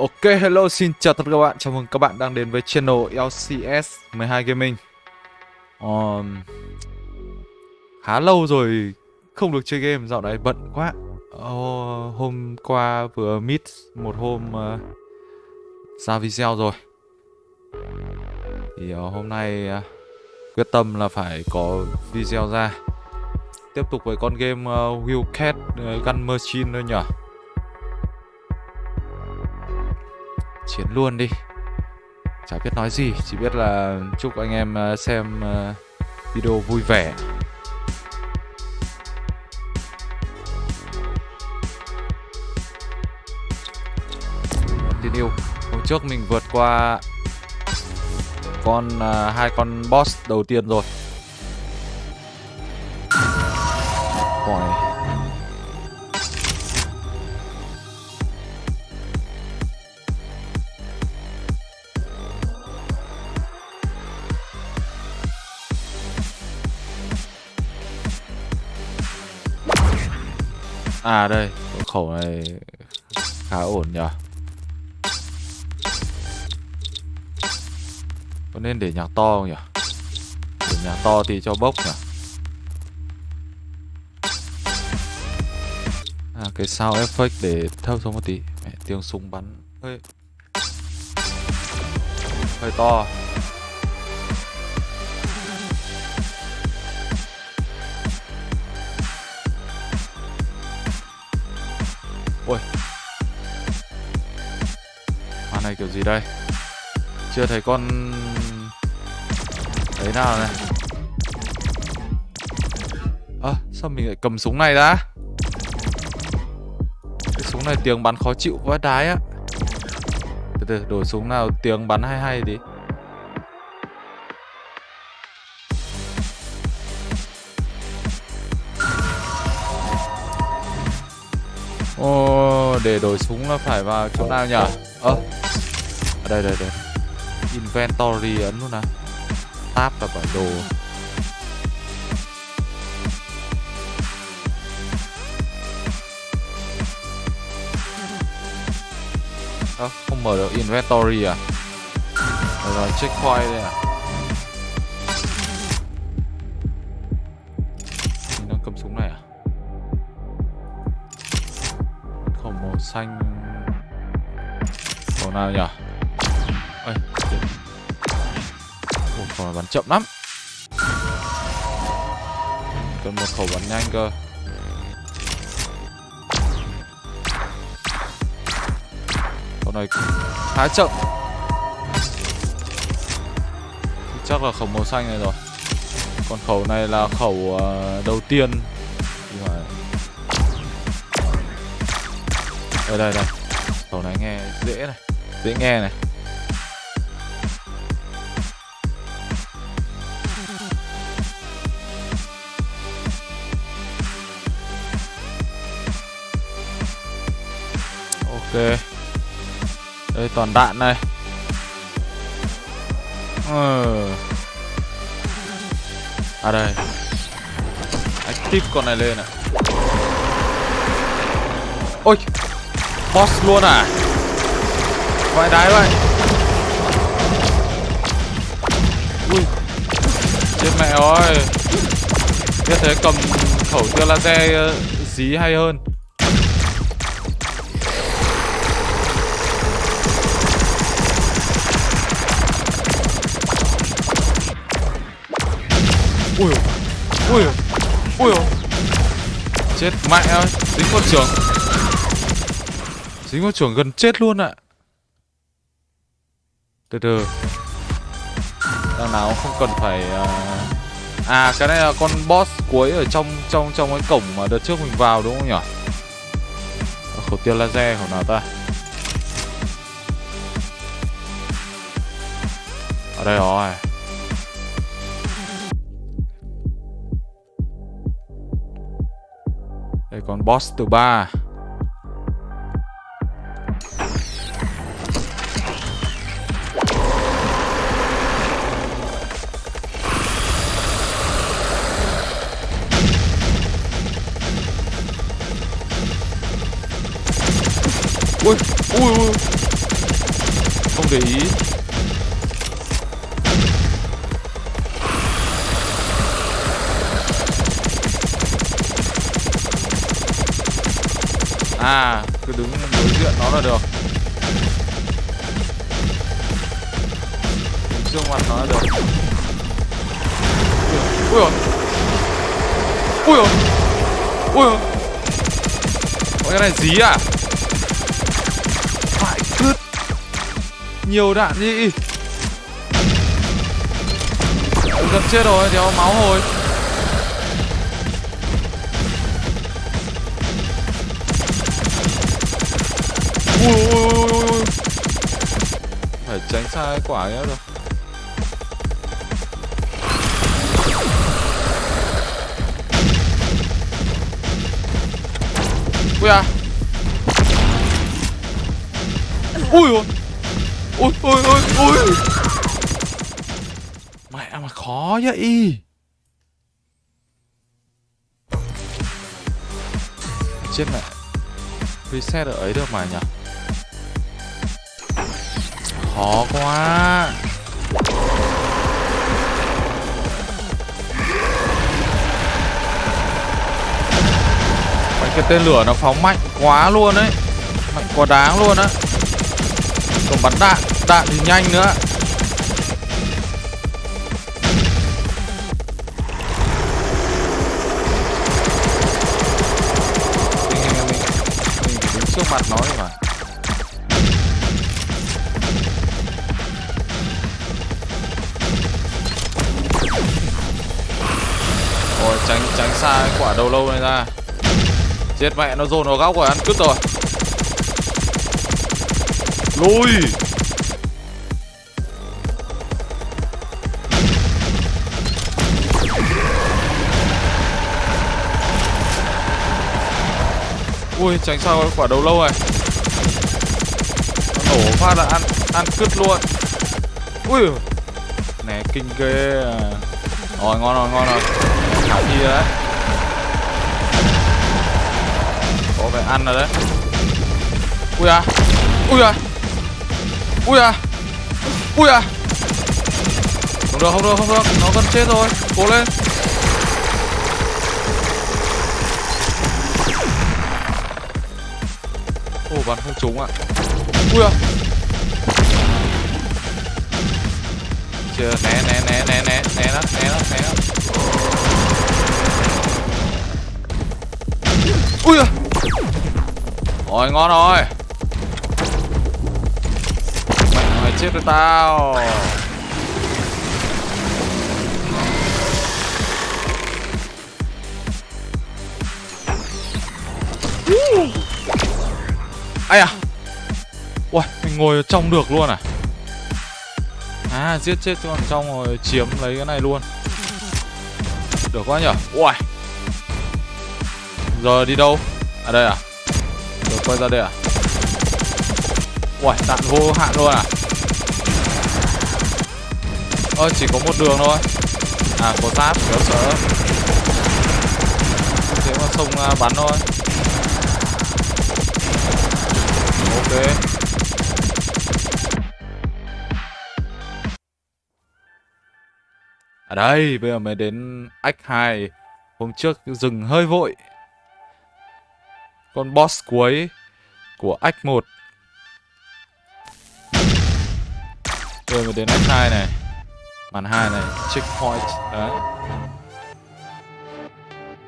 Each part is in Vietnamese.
Ok, hello, xin chào tất cả các bạn. Chào mừng các bạn đang đến với channel LCS 12 Gaming. Um, khá lâu rồi không được chơi game, dạo này bận quá. Oh, hôm qua vừa meet một hôm uh, ra video rồi. Thì uh, hôm nay uh, quyết tâm là phải có video ra. Tiếp tục với con game uh, Wildcat uh, Gun Machine thôi nhỉ. Chiến luôn đi chả biết nói gì chỉ biết là chúc anh em ờ, xem ờ, video vui vẻ Yêu. hôm trước mình vượt qua con uh, hai con boss đầu tiên rồi Ôi. À đây, khẩu này khá ổn nhỉ Có nên để nhạc to không nhỉ? Để nhạc to thì cho bốc nhỉ? À cái sound effect để thấp xuống một tí Mẹ, tiếng súng bắn hơi hơi to Ôi. Hoa này kiểu gì đây? Chưa thấy con Đấy nào này. Ơ à, sao mình lại cầm súng này đã Cái súng này tiếng bắn khó chịu quá đái á. Từ từ đổi súng nào tiếng bắn hay hay đi Để đổi súng là phải vào chỗ nào nhỉ? Ơ, à, ở đây đây đây. Inventory ấn luôn nào. Tab là bản đồ. Ơ, à, không mở được inventory à? Rồi, check point đây à? Xanh. Khẩu nào nhỉ? Ôi một khẩu này bắn chậm lắm. Cần một khẩu bắn nhanh cơ. Con này khá chậm. Chắc là khẩu màu xanh này rồi. Còn khẩu này là khẩu ờ, đầu tiên. Ở đây đây. Khẩu này nghe dễ này. Dễ nghe này. Ok. Đây, toàn đạn này. Ờ. À đây. Active con này lên ạ Ôi! Boss luôn à? Vãi đái vậy. Ui. Chết mẹ ơi. Như thế cầm khẩu tia laser ờ, dí hay hơn. Ui Ui Ui Chết mẹ ơi. Dính con trưởng Dính vào chuồng gần chết luôn ạ. Từ từ. Đằng nào không cần phải. Ờ, à cái này là con boss cuối ở trong trong trong cái cổng mà đợt trước mình vào đúng không nhỉ? Khẩu tiêu laser của nào ta. Ở đây rồi. Đây còn boss thứ ba. Ui ui ui. Không để ý. À cứ đứng đối diện nó là được. Đứng trước mặt nó là được. Ui ôi. Ui ôi. Ui, ôi. Ôi, cái này dí à? Nhiều đạn nhỉ Gần chết rồi, đéo máu hồi ui ui ui ui ui. Phải tránh xa cái quả ấy rồi. Ui à. Ui ui ôi ôi ôi ôi mẹ mà khó vậy. Chết mẹ. Reset ở ấy được mà nhỉ? Khó quá. Mấy cái tên lửa nó phóng mạnh quá luôn đấy Mạnh quá đáng luôn á. Còn bắn đạn. Đạn thì nhanh nữa. Mình, mình, mình, mình phải đứng trước mặt nó mà. Rồi tránh tránh xa cái quả đầu lâu này ra. Chết mẹ nó dồn vào góc rồi ăn cứt rồi. Lùi! Ui tránh sao quả đầu lâu này. Nó nổ phát là ăn ăn cứt luôn. Ui, Nè, kinh ghê. À Rồi, ngon rồi ngon rồi. Khả thi đấy. Có vẻ ăn rồi đấy. Ui à ui à ui à ui à. Không được không được không được. Nó gần chết rồi. Cố lên. Bắn không trúng ạ. Ui à chưa, né né né né né né nó né nó né nó ui à rồi, ngon rồi. Mày chết rồi tao. Ai à ui mình ngồi ở trong được luôn à à giết chết con trong rồi chiếm lấy cái này luôn được quá nhở ui Giờ đi đâu? À đây à? Rồi quay ra đây à? ui đạn vô hạn luôn à? Ơ, chỉ có một đường thôi À, có giáp, kéo sợ Thế mà sông à, bắn thôi Ok Ở à đây, bây giờ mới đến Act 2 Hôm trước dừng hơi vội. Con boss cuối của Act 1 Bây giờ mới đến Act 2 này. Màn 2 này, checkpoint Đấy.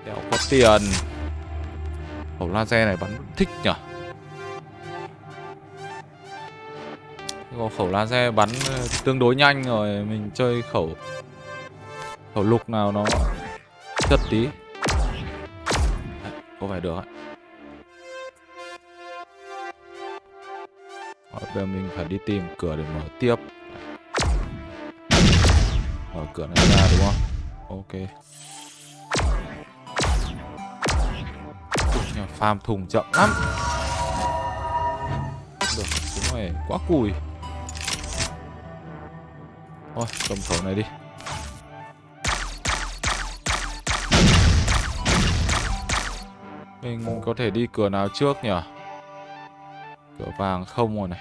Đéo có tiền. Khẩu laser này bắn thích nhở? Có khẩu laser bắn ờ, tương đối nhanh rồi Mình chơi khẩu Khẩu lục nào nó chất tí. Đấy, Có phải được ạ. Bây giờ mình phải đi tìm cửa để mở tiếp. Mở cửa này ra đúng không? Ok. Nhưng farm thùng chậm lắm. Được, đúng này quá cùi. Thôi, cầm khẩu này đi. Mình có thể đi cửa nào trước nhỉ? Cửa vàng không rồi này.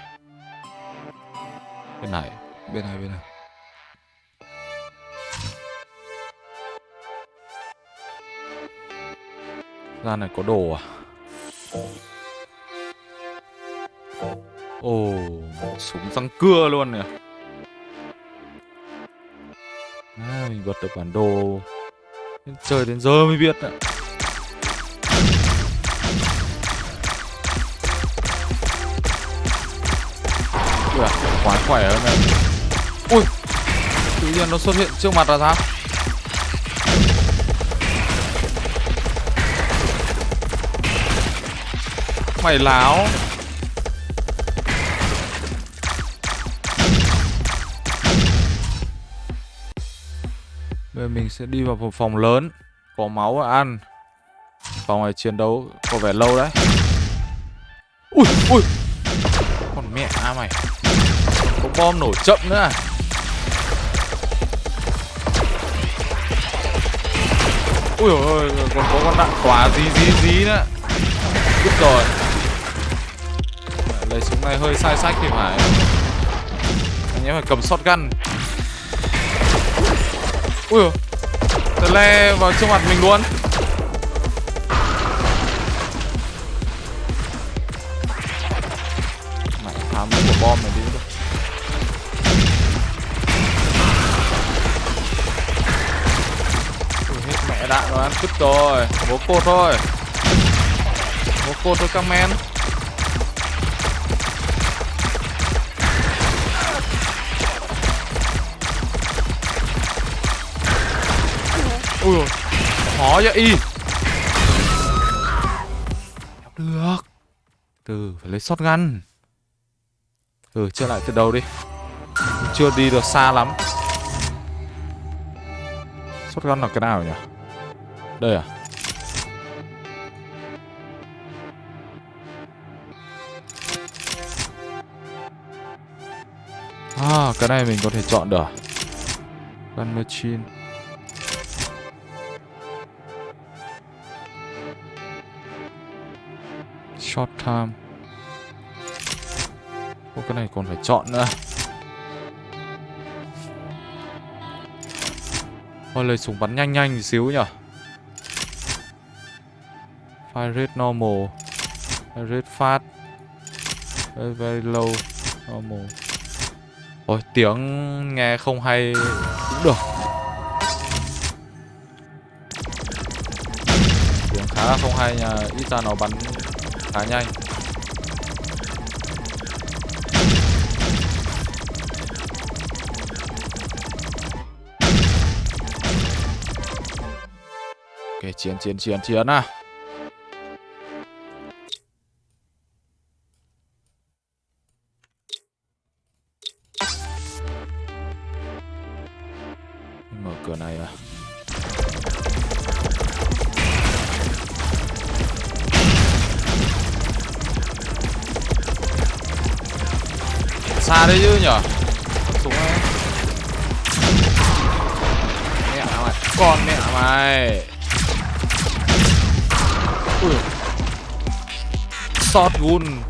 Bên này. Bên này bên này. Ra này có đồ à? Ồ súng răng cưa luôn nè mình vượt được bản đồ. Chơi đến giờ mới biết ạ. Ui, quá khỏe hơn này. Ui tự nhiên nó xuất hiện trước mặt là sao? Mày láo. Mình sẽ đi vào một phòng lớn, Có máu và ăn. Phòng này chiến đấu có vẻ lâu đấy. Ui ui. Còn mẹ à mày. Có bom nổ chậm nữa à? Ui ôi, còn có con đạn quả gì gì gì nữa. Biết rồi. Lấy súng này hơi sai sách thì phải. Anh em phải cầm shotgun. Ui Tờ le vào trước mặt mình luôn. Mày phá mấy quả bom này đi. Ui, hết mẹ đạn rồi ăn cứt rồi. Bố cột thôi. Bố cột thôi các men Ui dồi Khó vậy, y. Được. Từ, phải lấy shotgun. Ừ chơi lại từ đầu đi. Chưa đi được xa lắm. Shotgun là cái nào nhỉ? Đây à? À cái này mình có thể chọn được à? Gun machine. Short time. Ô cái này còn phải chọn nữa. Thôi lời súng bắn nhanh nhanh xíu nhở. Fire rate normal. Fire rate fast. Very, very low. Normal. Ôi tiếng nghe không hay cũng được. Tiếng khá là không hay nha. Ít ra nó bắn khá nhanh. Ok, chiến chiến chiến chiến à. Xa đấy chứ nhở? Súng ấy. Mẹ mày con mẹ mày. Ui. Shotgun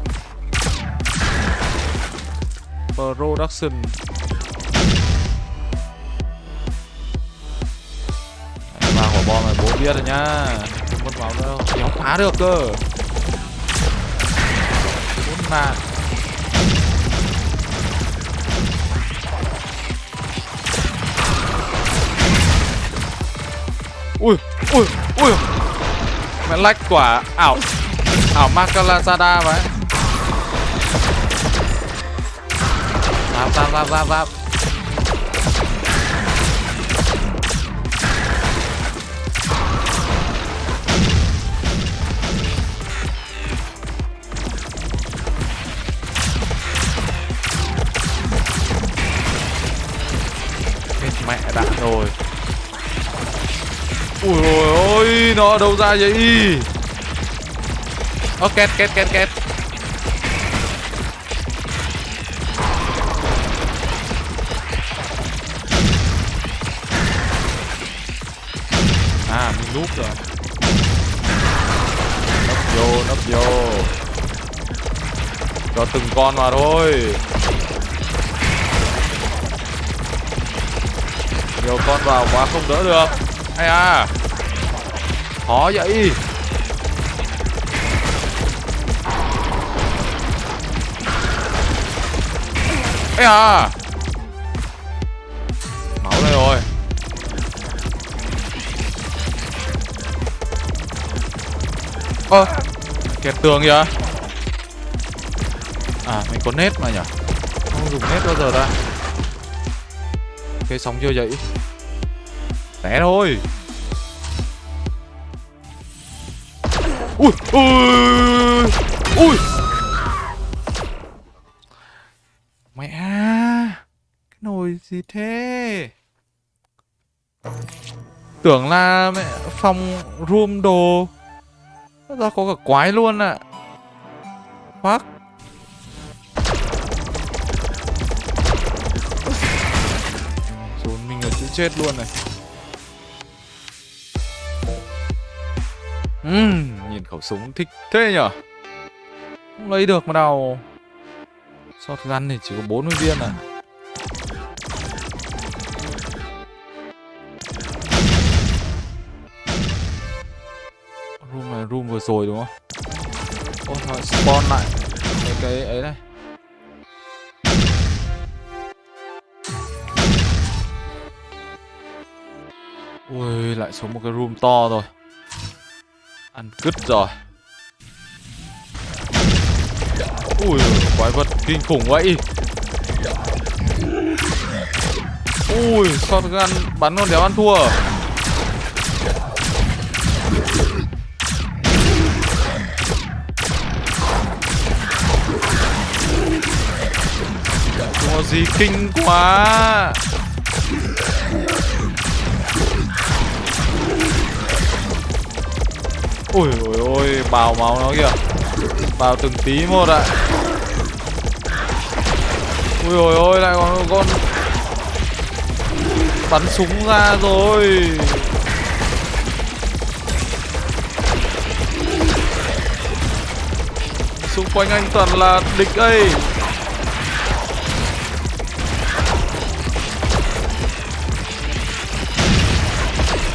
production. Ba quả bom này bố biết rồi nhá. Không mất máu đâu. Thì không phá được cơ. Bốn mạng ui ui. Mẹ lách quả. Ảo. Ảo Makalazada vậy. Giáp giáp giáp giáp giáp mẹ đã rồi. Ui ôi ôi Nó đâu ra vậy? Ơ, két két két két. À mình núp rồi. Nấp vô nấp vô. Cho từng con mà thôi. Nhiều con vào quá không đỡ được. Hay à? Khó vậy. Ấy à? Máu đây rồi. Ơ, Kẹt tường kìa. À mình có nét mà nhỉ Không dùng nét bao giờ ta. Cái sóng chưa vậy Té thôi. Ui Ui Ui. Mẹ, Cái nồi gì thế? Tưởng là mẹ phòng room đồ. Ra có cả quái luôn ạ. À. Fuck. Dồn mình là chữ chết luôn này. Uhm, Nhìn khẩu súng thích thế nhở Không lấy được mà đâu Shotgun thì chỉ có 40 viên à? Room này room vừa rồi đúng không? Ôi thôi spawn lại Cái cái ấy này Ui lại xuống một cái room to rồi. Ăn cứt rồi. Ui, quái vật kinh khủng vậy. Ui shotgun bắn con đéo ăn thua. Không gì kinh quá. Ui ôi ôi, bào máu nó kìa. Bào từng tí một ạ. Ui ôi ôi, lại còn con Bắn súng ra rồi. Xung quanh anh toàn là địch ấy.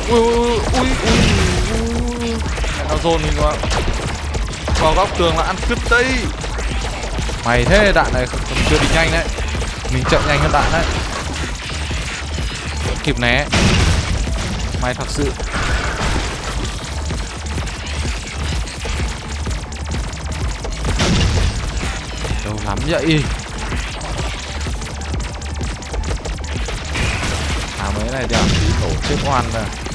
Ui ui ui ui ui dồn mình vào Vào góc tường là ăn cướp tây Mày thế, đạn này còn chưa đi nhanh đấy. Mình chạy nhanh hơn đạn đấy. Kịp né. Mày thật sự. Đâu lắm vậy? À mấy này đẹp tí tổ chức oan rồi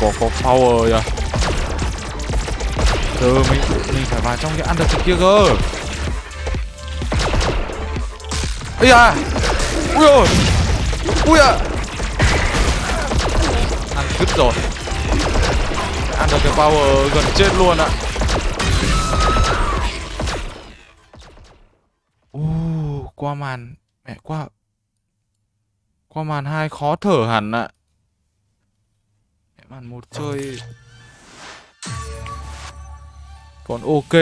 có có power kìa. Từ mình mình phải vào trong cái ăn được cái kia cơ. Ây à Ui ôi! Ui à Ăn cứt rồi. Ăn được cái power gần chết luôn ạ. U, Qua màn, Mẹ, qua Qua màn hai khó thở hẳn ạ. à màn một chơi. Còn ok.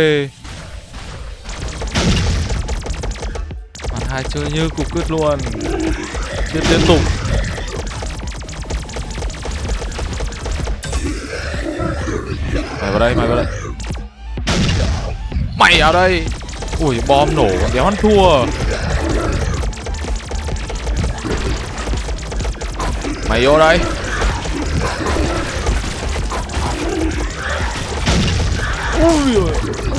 Màn hai chơi như cục cứt luôn. Chết liên tục. Mày vào đây, mày vào đây. Mày vào đây. Ui, bom nổ còn đéo ăn thua. Mày vô đây Ui ôi.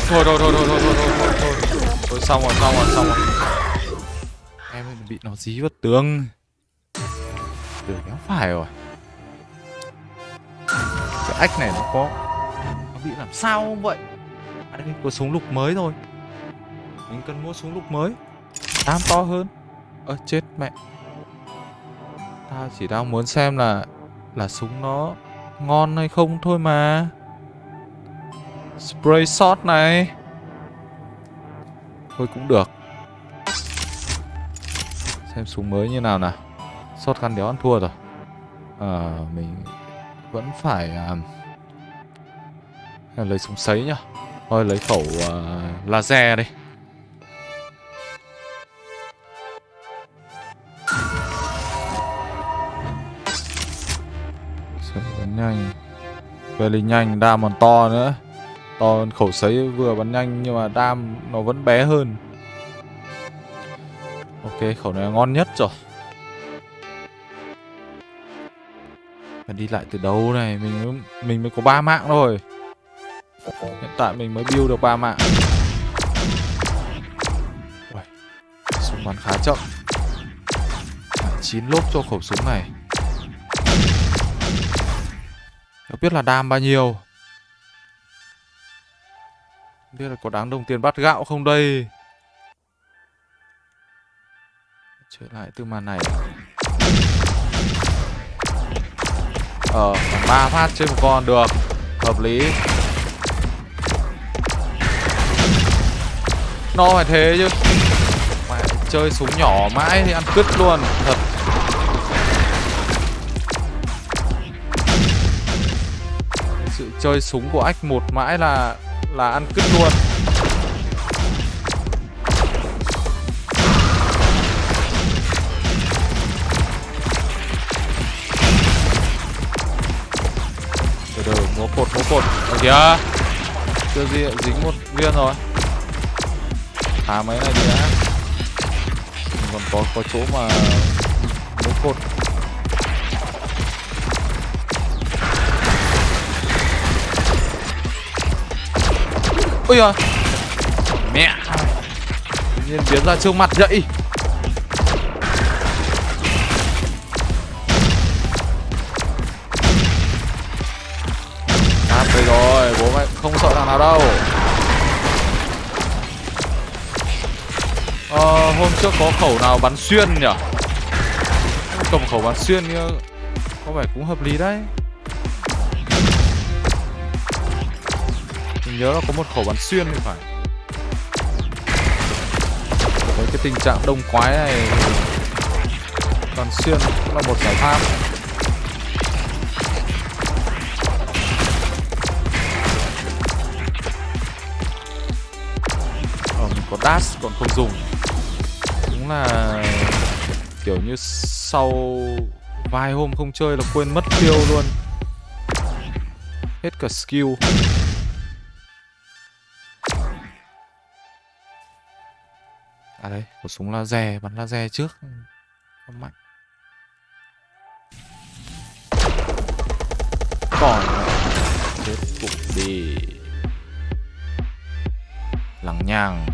Thôi thôi thôi thôi thôi thôi thôi thôi. Thôi xong rồi, xong rồi, xong rồi. Em bị nó dí vào tường. Tường kéo phải rồi. Cái ách này nó có nó bị làm sao không vậy? À đây có súng lục mới thôi. Mình cần mua súng lục mới. Tam to hơn. Ơ à, chết mẹ. Tao chỉ đang muốn xem là là súng nó ngon hay không thôi mà Spray shot này. Thôi cũng được. Xem súng mới như nào nào. Shotgun đéo ăn thua rồi. À, mình vẫn phải uh, lấy súng sấy nhá. Thôi lấy khẩu uh, laser đi. Sấy nhanh. Về nhanh, đam còn to nữa. To hơn khẩu sấy vừa bắn nhanh nhưng mà đam nó vẫn bé hơn. Ok, khẩu này ngon nhất rồi. Phải đi lại từ đâu này? Mình mình mới có ba mạng thôi. Hiện tại mình mới build được ba mạng. Uầy, Súng bắn khá chậm. Chín lốp cho khẩu súng này. Không biết là đam bao nhiêu. Không biết là có đáng đồng tiền bắt gạo không đây? Trở lại từ màn này. Ờ, ba phát trên một con được. Hợp lý. Nó phải thế chứ. Mà chơi súng nhỏ mãi thì ăn cứt luôn Thật. Sự chơi súng của ách một mãi là là ăn cứt luôn. Từ từ, múa cột múa cột. Ở kìa chưa gì, dính một viên rồi. Thả mấy này đi đã. Mình còn có có chỗ mà múa cột. Ôi giời. Mẹ. Tự nhiên biến ra trước mặt vậy Nát đây rồi, bố mẹ không sợ thằng nào đâu. Ờ, hôm trước có khẩu nào bắn xuyên nhỉ? Cầm khẩu bắn xuyên như có vẻ cũng hợp lý đấy nhớ là có một khẩu bắn xuyên thì phải. Với cái tình trạng đông quái này Bắn xuyên cũng là một giải pháp. Ờ, mình có dash còn không dùng. Đúng là Kiểu như sau vài hôm không chơi là quên mất tiêu luôn. Hết cả skill. À đây, có súng laser, bắn laser trước. Không mạnh. Còn Chết cục đi. Lằng nhằng.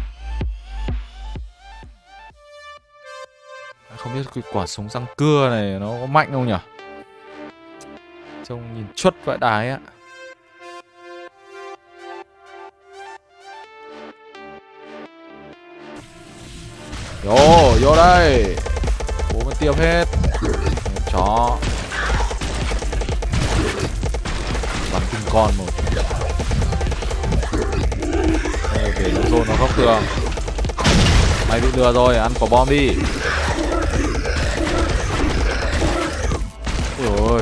Không biết cái quả súng răng cưa này nó có mạnh không nhỉ Trông nhìn chuất vãi đái á Vô, vô đây. Bố mới tiêm hết. Chó. Bắn kinh con một. Đây, để nó dồn nó góc tường Mày bị lừa rồi, ăn quả bom đi. Ôi ôi.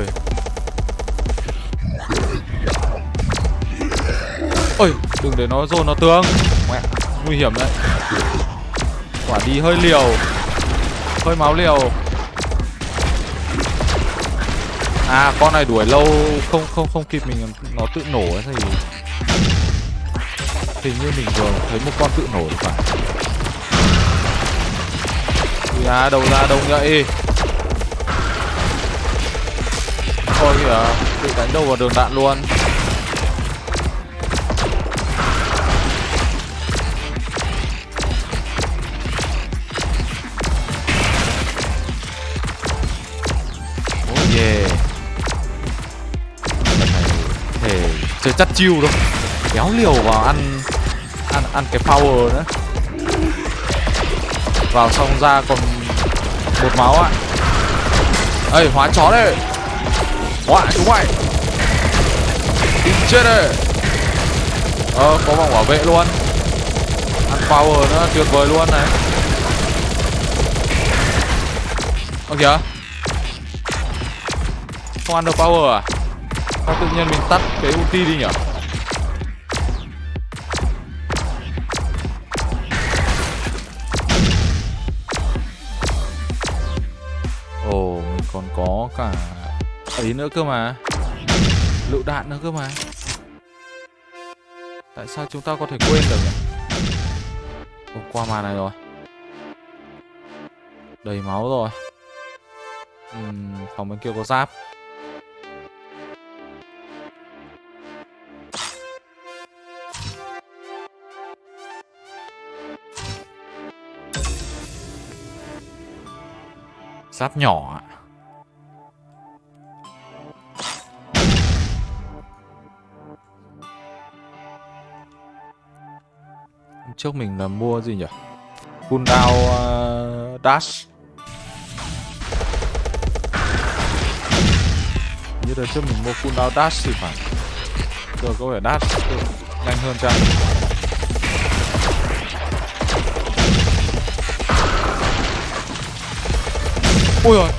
Ôi, đừng để nó dồn nó tường Mẹ, nguy hiểm đấy. Quả đi, hơi liều. Hơi máu liều. À con này đuổi lâu, không không không kịp mình, nó tự nổ ấy thì Hình như mình vừa thấy một con tự nổ thì phải. Ui à đầu ra đông nhậy thôi kìa, Tự đánh đầu vào đường đạn luôn. Chiêu đâu. Kéo liều vào ăn Ăn ăn cái power nữa. Vào xong ra còn một máu ạ. Ê, hóa chó đây. Hóa chúng mày Đi chết đây. Ờ có vòng bảo vệ luôn. Ăn power nữa, tuyệt vời luôn này. Ơ kìa. Không ăn được power à? Sao tự nhiên mình tắt cái ulti đi nhở. Ồ, oh, mình còn có cả ấy nữa cơ mà. Lựu đạn nữa cơ mà. Tại sao chúng ta có thể quên được nhỉ? Ồ, oh, qua màn này rồi. Đầy máu rồi. Uhm, Phòng bên kia có giáp. Giáp nhỏ ạ. Trước mình là mua gì nhỉ? Cooldown uh, ờ, dash. Như đợt trước mình mua cooldown dash thì phải. Giờ có vẻ dash nhanh hơn chăng? Ui rồi.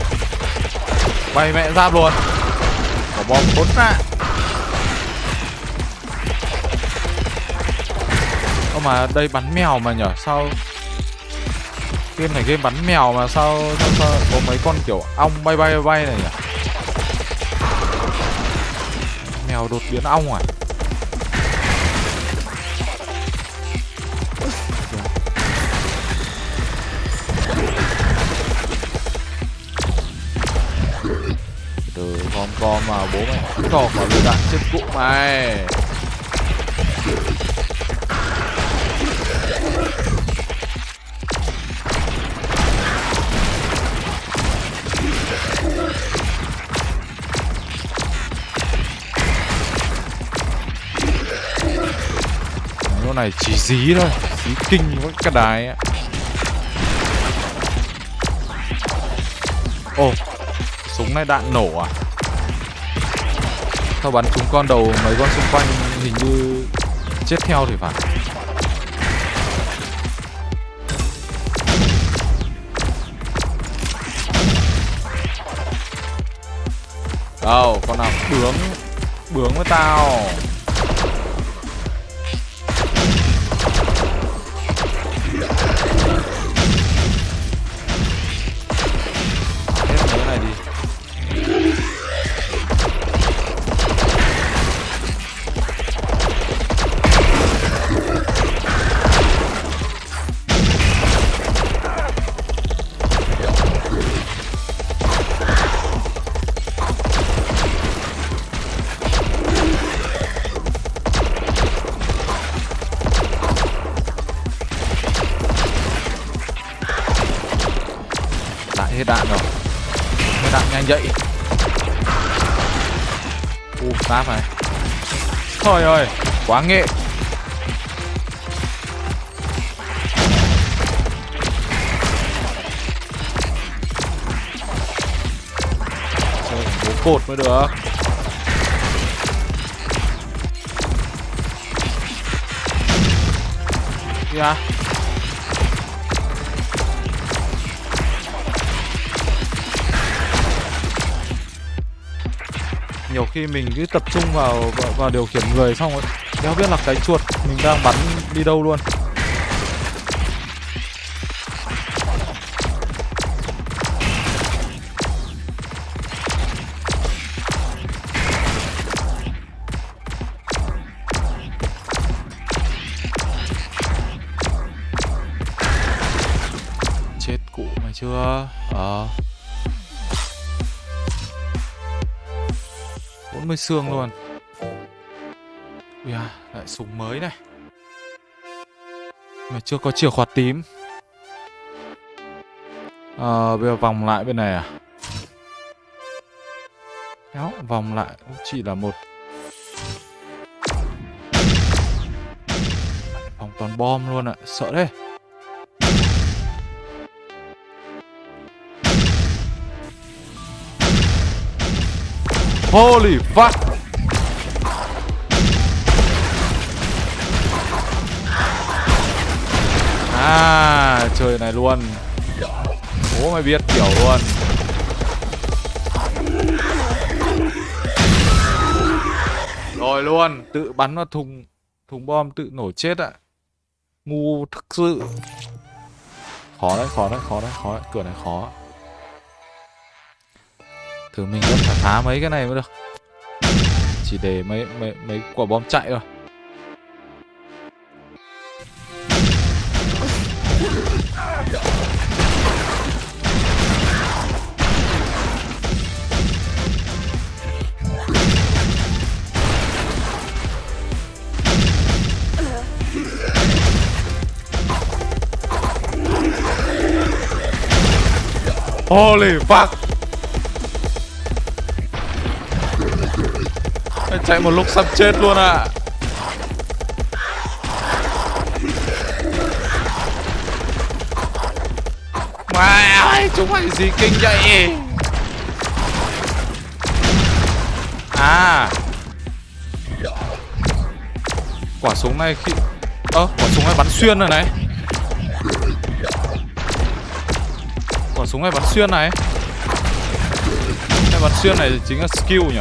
Bay mẹ giáp luôn. Có bom tốt ra Ơ mà đây bắn mèo mà nhở Sao Game này game bắn mèo mà sao Sao, sao có mấy con kiểu ong bay bay bay này nhỉ Mèo đột biến ong à? Từ con mà bố mày cho quả lựu đạn chết cụ mày. Chỗ này chỉ dí thôi, Dí kinh với cái đài á. Ồ Súng này đạn nổ à? Sao bắn trúng con đầu mấy con xung quanh hình như chết theo thì phải. Đâu, con nào? Bướng. Bướng với tao. Thôi ơi Quá nghệ. Chơi bố cột mới được. Kìa nhiều khi mình cứ tập trung vào vào, vào điều khiển người xong rồi đéo biết là cái chuột mình đang bắn đi đâu luôn. Xương luôn. Ui à, lại súng mới này. Mà chưa có chìa khóa tím. Ờ, bây giờ vòng lại bên này à? Kéo, vòng lại. Cũng chỉ là một. Vòng toàn bom luôn ạ, sợ đấy Holy fuck. À chơi này luôn. Bố mày biết kiểu luôn. Rồi luôn, Tự bắn vào thùng Thùng bom tự nổ chết ạ. Ngu thực sự. Khó đấy khó đấy khó đấy khó đấy. Cửa này khó. Thử mình vẫn phải phá mấy cái này mới được. Chỉ để mấy mấy mấy quả bom chạy thôi. Holy fuck. Chạy một lúc sắp chết luôn à Mày chúng mày gì kinh vậy? À. Quả súng này khi Ơ, quả súng này bắn xuyên rồi này. Quả súng này bắn xuyên này. Cái bắn xuyên này chính là skill nhỉ?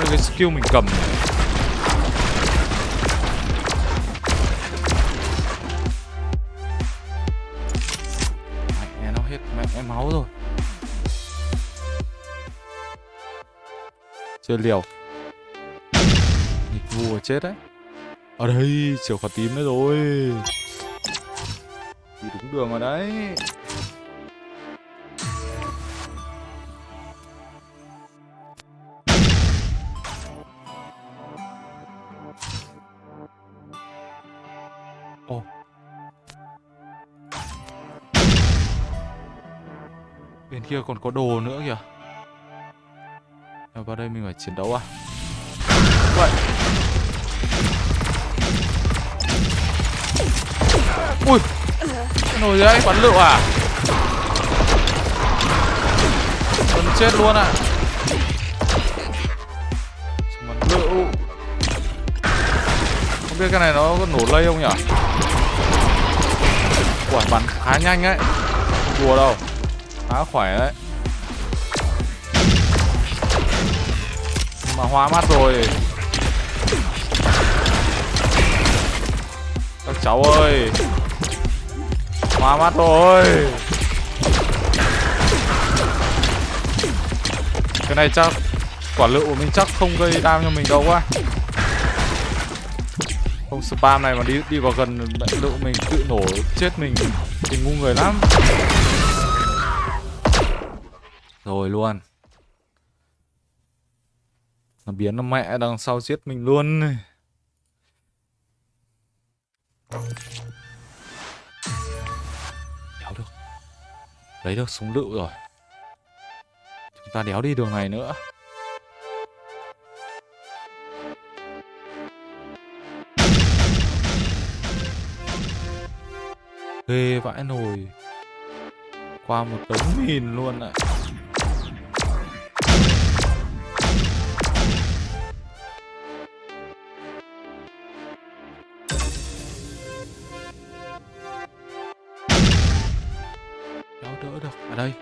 Đây cái skill mình cầm này. Mẹ nó hết mẹ, máu rồi. Chơi liều. Nghịch vua chết đấy. Ở đây chiều khóa tím đấy rồi. Đi đúng đường rồi đấy. Bên kia còn có đồ nữa kìa. Vào đây mình phải chiến đấu à? Vậy Ui, Cái nồi đấy, bắn lựu à? Bắn chết luôn à? Bắn lựu. Không biết cái này nó có nổ lây không nhỉ Quả bắn khá nhanh ấy Đùa đâu. Khá khỏe đấy. Mà hóa mắt rồi. Các cháu ơi. Hóa mắt rồi. Cái này chắc, Quả lựu của mình chắc không gây đam cho mình đâu quá. Không, spam này mà đi đi vào gần lựu mình, tự nổ chết mình. Thì ngu người lắm. Rồi luôn. Nó biến nó mẹ đằng sau giết mình luôn. Đéo được. Lấy được súng lựu rồi. Chúng ta đéo đi đường này nữa. Ghê vãi nồi. Qua một đống mìn luôn ạ. à. Đỡ được Ở đây,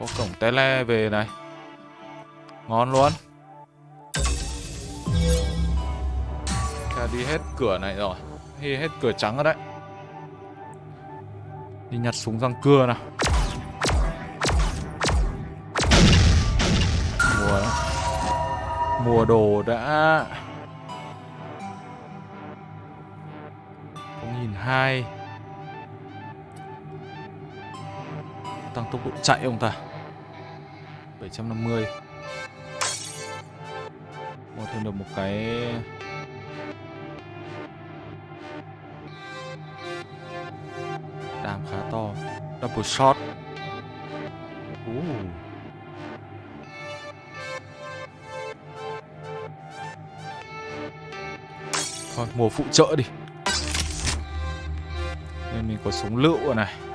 Có cổng tele về này. Ngon luôn. Chà đi hết cửa này rồi. Đi hết cửa trắng rồi đấy. Đi nhặt súng răng cưa nào. Mùa Mùa đồ đã. Không nghìn hai. Tốc độ chạy ông ta. 750 Mua thêm được một cái đàm khá to. Double shot. Uh. Thôi mùa phụ trợ đi. Nên mình có súng lựu rồi này.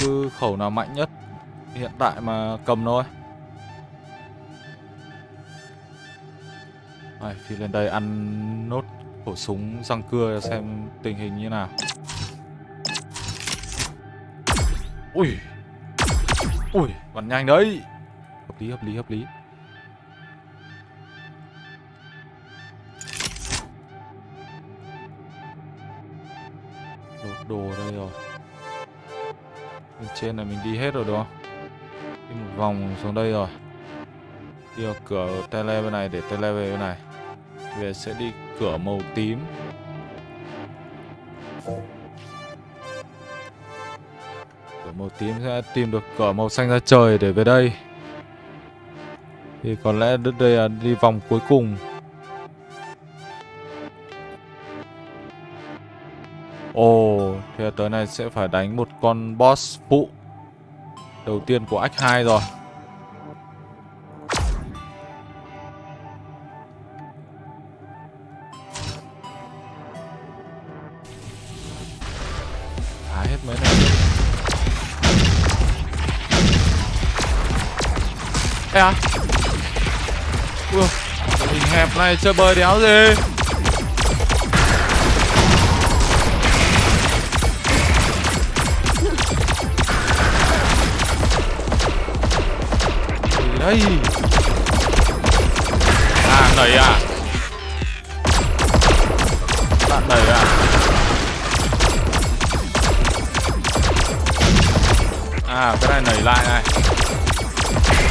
Cứ khẩu nào mạnh nhất Hiện tại mà cầm thôi. Đây, thì lên đây ăn nốt khẩu súng răng cưa xem tình hình như nào. Ui Ui, bắn nhanh đấy. Hợp lý, hợp lý, hợp lý. Đồ đây rồi trên này mình đi hết rồi đúng không? Đi một vòng xuống đây rồi. Đi vào cửa tele bên này để tele về bên này. Về sẽ đi cửa màu tím. Cửa màu tím sẽ tìm được cửa màu xanh ra trời để về đây. Thì có lẽ đứt đây là đi vòng cuối cùng. Ồ, oh, thì tới này sẽ phải đánh một con boss phụ Đầu tiên của Act 2 rồi. Phá hết mấy này. Ê à. Ui, hình hẹp này chơi bơi đéo gì? Đây À nảy à. Bạn nảy à. À cái này nảy lại này.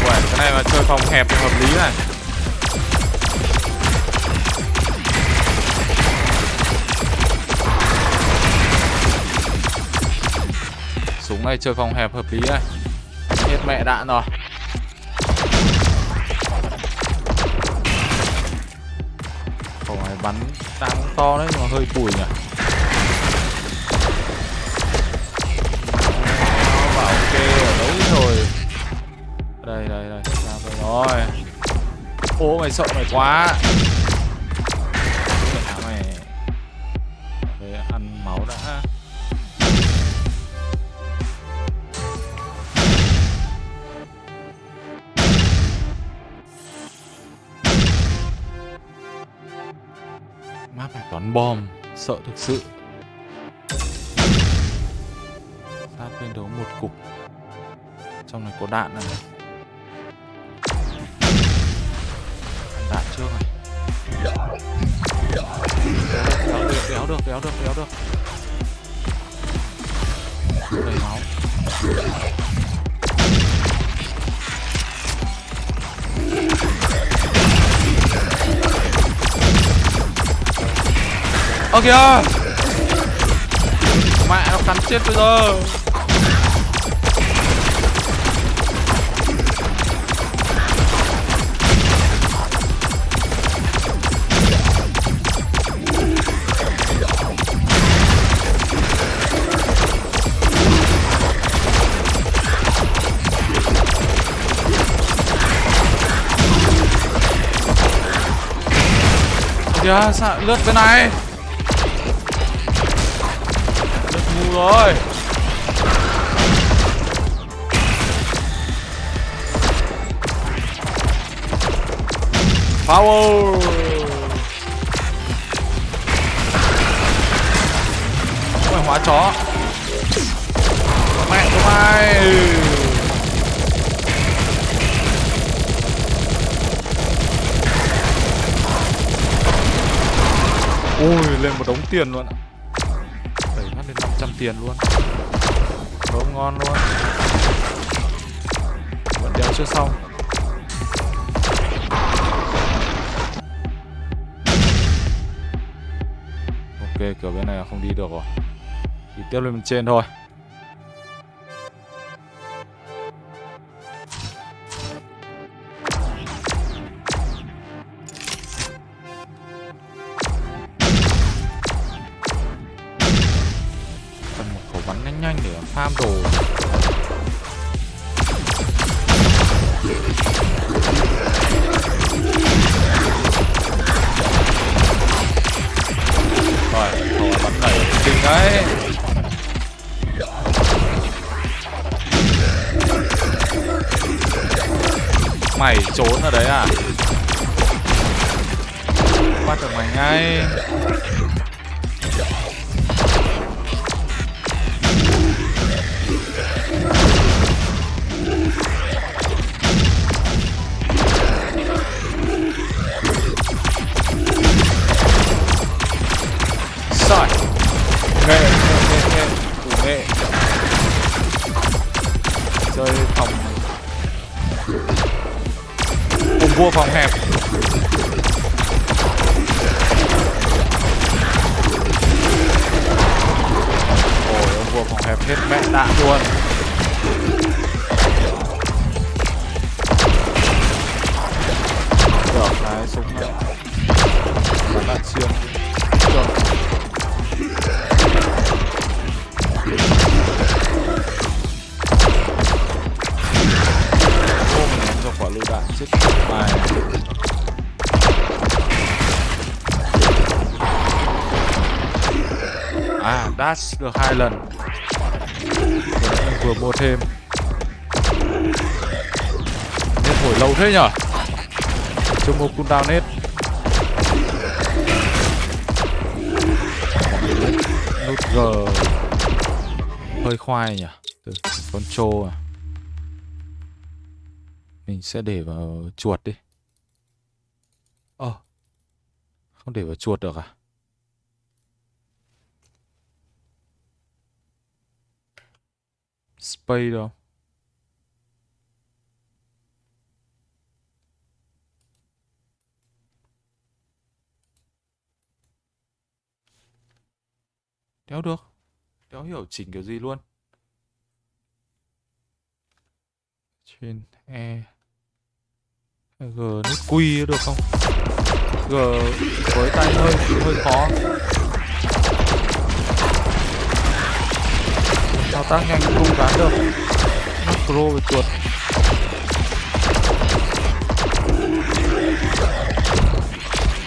Uầy, cái này mà chơi phòng hẹp thì hợp lý này. Súng này chơi phòng hẹp hợp lý này. Hết mẹ đạn rồi. Bắn đang to đấy mà hơi bùi nhỉ? Nó bảo ok ở đâu rồi. Đây đây đây, ra rồi rồi. Ô mày sợ mày quá. Bom Sợ thực sự. Sát lên đấu một cục. Trong này có đạn à? này đạn trước này. Kéo được, kéo được, kéo được, kéo được. Đầy máu. Ơ kìa. Mẹ nó cắn chết bây giờ kìa sao lướt bên này? Rồi. Power. Ôi, hóa chó. Mẹ của mày Ôi lên một đống tiền luôn ạ. lên 500 tiền luôn. Không ngon luôn. Vẫn đéo chưa xong. Ok, kiểu bên này không đi được rồi. Đi tiếp lên bên trên thôi. Vua phòng hẹp. Ôi, ông vua phòng hẹp hết mẹ đạn luôn. Được, cái súng này. Bắn đạn xuyên dash được hai lần. Vừa mua thêm. Nên thổi lâu thế nhở? Chưa mua cooldown nết Nút G. Hơi khoai nhỉ Từ con trô à? Mình sẽ để vào chuột đi. Ờ. Không để vào chuột được à? Space đâu Đéo được. Đéo hiểu chỉnh kiểu gì luôn. Trên E. G nút Q được không? G với tay hơi hơi khó. Thao tác nhanh không gán được. Macro về chuột.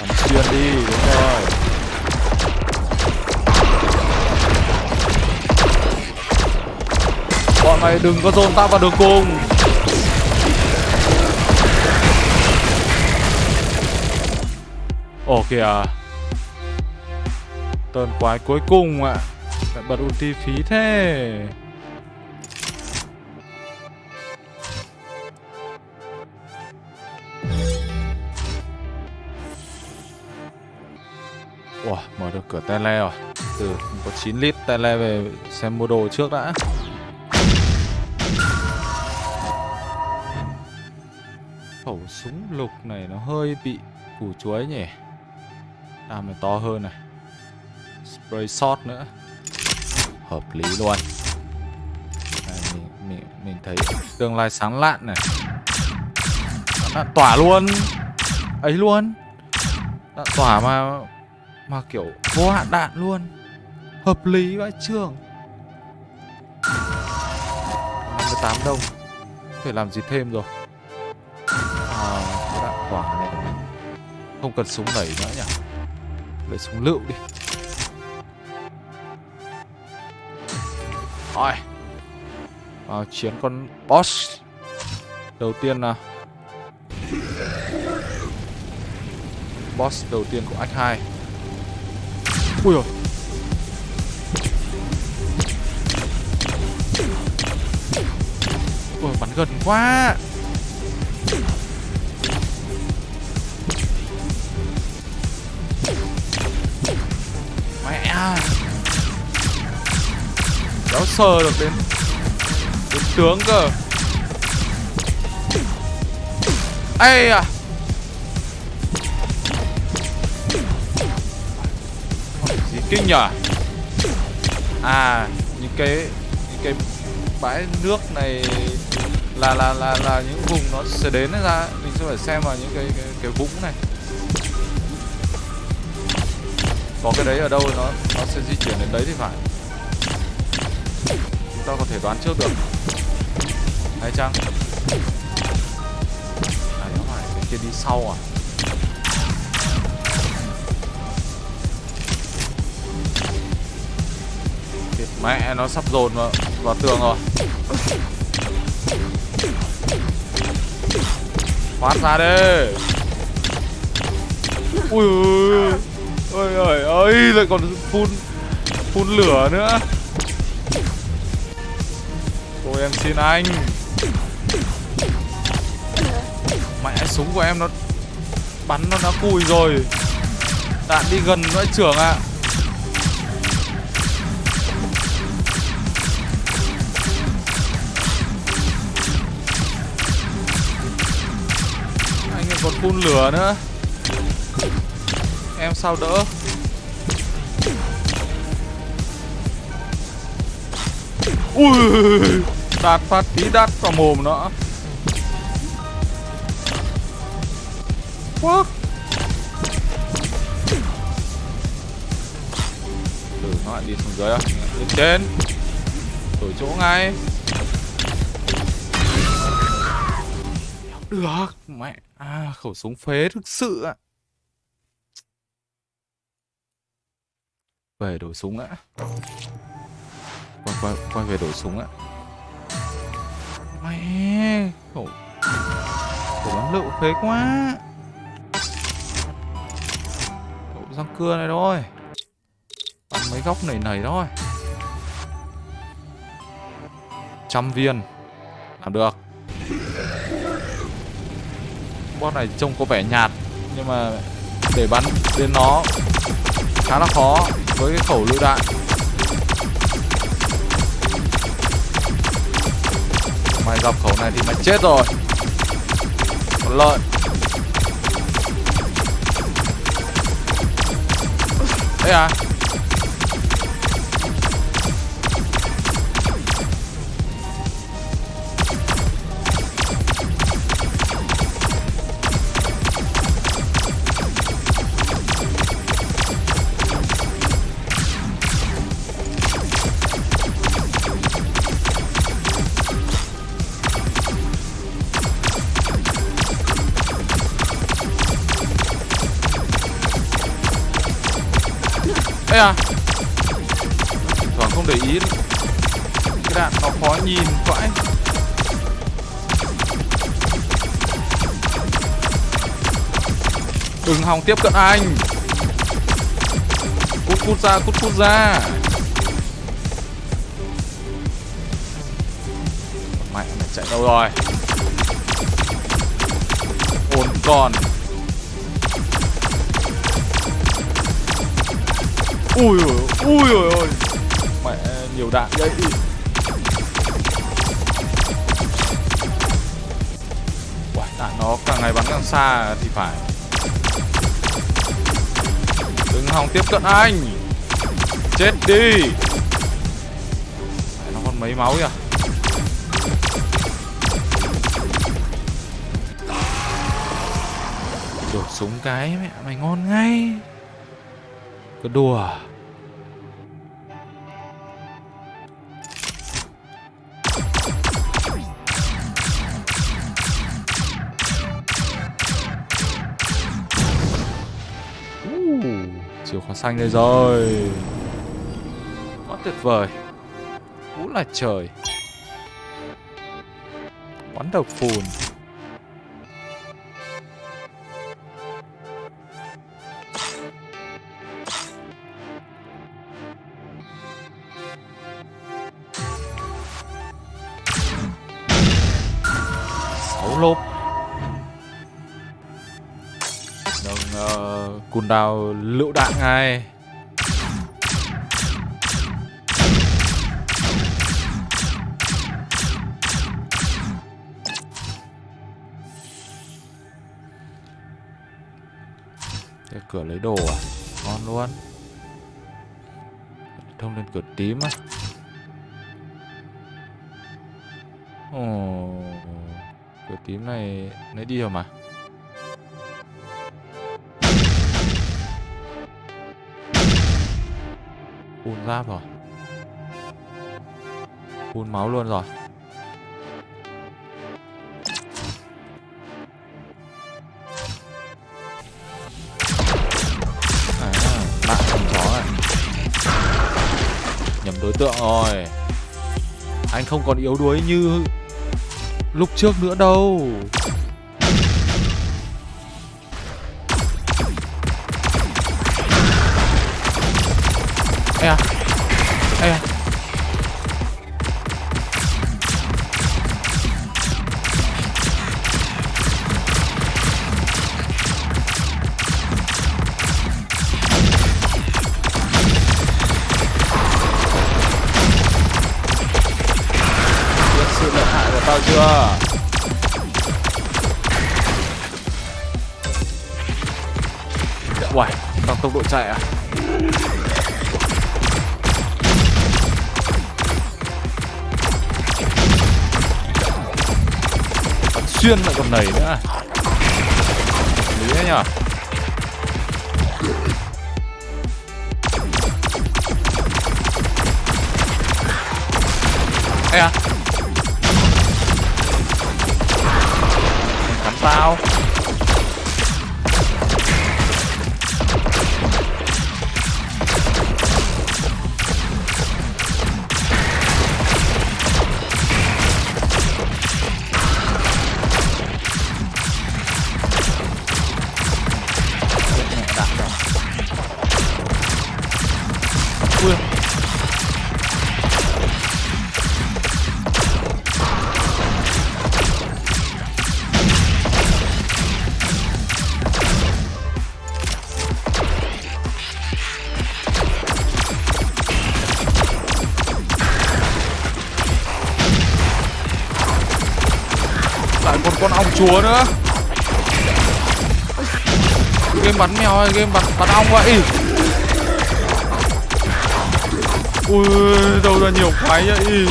Bắn xuyên đi đúng rồi. Bọn mày đừng có dồn tao vào đường cùng. Ồ kìa tơn quái cuối cùng ạ lại bật ulti phí thế. Wow mở được cửa tele rồi. Từ có 9 lít tele về xem mua đồ trước đã. Khẩu súng lục này nó hơi bị củ chuối nhỉ? Làm này to hơn này. Spray shot nữa hợp lý luôn. Đây, mình, mình, mình thấy tương lai sáng lạn này. Đạn tỏa luôn. Ấy luôn. Đạn tỏa mà mà kiểu vô hạn đạn luôn. Hợp lý vãi trường 58 đồng. Phải làm gì thêm rồi? À, cái đạn tỏa này. Không cần súng đẩy nữa nhỉ? Lấy súng lựu đi. Rồi Vào chiến con boss. Đầu tiên nào Boss đầu tiên của Act 2 Ui rồi Ui, bắn gần quá. Mẹ. à Đéo sờ được đến Đến tướng cơ. Ây à Gì kinh nhở? À Những cái Những cái bãi nước này là là là là những vùng nó sẽ đến ra. Mình sẽ phải xem vào những cái cái, cái vũng này. Có cái đấy ở đâu nó nó sẽ di chuyển đến đấy thì phải ta có thể đoán trước được hay chăng à nó phải cái kia đi sau à Thiệt mẹ nó sắp dồn vào, vào tường rồi Thoát ra đi Ui ơi ơi ơi lại còn phun phun lửa nữa em xin anh. Mẹ súng của em nó Bắn nó đã cùi rồi. Đạn đi gần nữa trưởng ạ. À. Anh còn phun lửa nữa. Em sao đỡ? Ui! Đạt phát, tí đắt vào mồm nữa What? từ nó lại đi xuống dưới à lên trên. Đổi chỗ ngay. Được, mẹ. À khẩu súng phế thực sự ạ. Về đổi súng đã quay quay quay về đổi súng ạ mẹ khổ. Khổ bắn lựu phế quá. Khẩu răng cưa này thôi. Bắn mấy góc này này thôi. Trăm viên. Làm được. Boss này trông có vẻ nhạt, nhưng mà để bắn đến nó khá là khó với cái khẩu lựu đạn. Mày gặp khẩu này thì mày chết rồi. Còn lợn đấy à? Ấy à. Thoảng không để ý Cái đạn nó khó nhìn vãi. Đừng hòng tiếp cận anh. Cút cút ra, cút cút ra. Mẹ mày chạy đâu rồi? Ổn còn Ui ui ui ui ui. Mẹ nhiều đạn. Vậy Uầy, đạn nó càng ngày bắn càng xa thì phải. Đừng hòng tiếp cận anh. Chết đi. Mẹ, Nó còn mấy máu kìa. Đổi súng cái mẹ mày ngon ngay cứ đùa. Uh, chìa khóa xanh đây rồi. Quá tuyệt vời. Vũ là trời. Quán độc phùn. Bùn đào lựu đạn ngay. Cái cửa lấy đồ à? Ngon luôn. Thông lên cửa tím á. Ồ, Cửa tím này, nãy đi rồi mà. Full giáp rồi. Full máu luôn rồi. À, bạn chó này Nhầm đối tượng rồi. Anh không còn yếu đuối như lúc trước nữa đâu. Ê à Ê à sự lợi hại của tao chưa Uầy, tăng tốc độ chạy à? Xuyên lại còn nảy nữa? Lý đấy nhở? Ê à? Cắn tao chúa nữa. Game bắn mèo hay game bắn, bắn ong vậy. Ui, đâu ra nhiều cái vậy?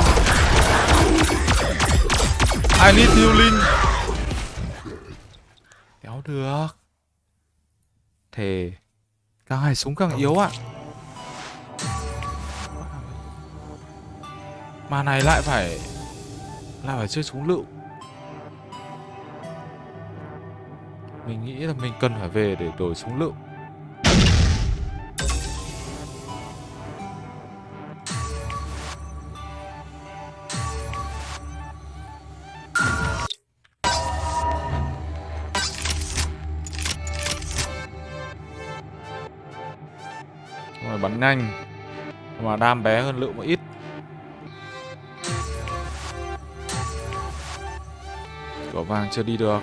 I need healing. Kéo được. Thề Càng hay súng càng yếu ạ. Mà này lại phải Lại phải chơi súng lựu. Mình nghĩ là mình cần phải về để đổi súng lựu Rồi bắn nhanh. Mà đam bé hơn lựu một ít. Cửa vàng chưa đi được.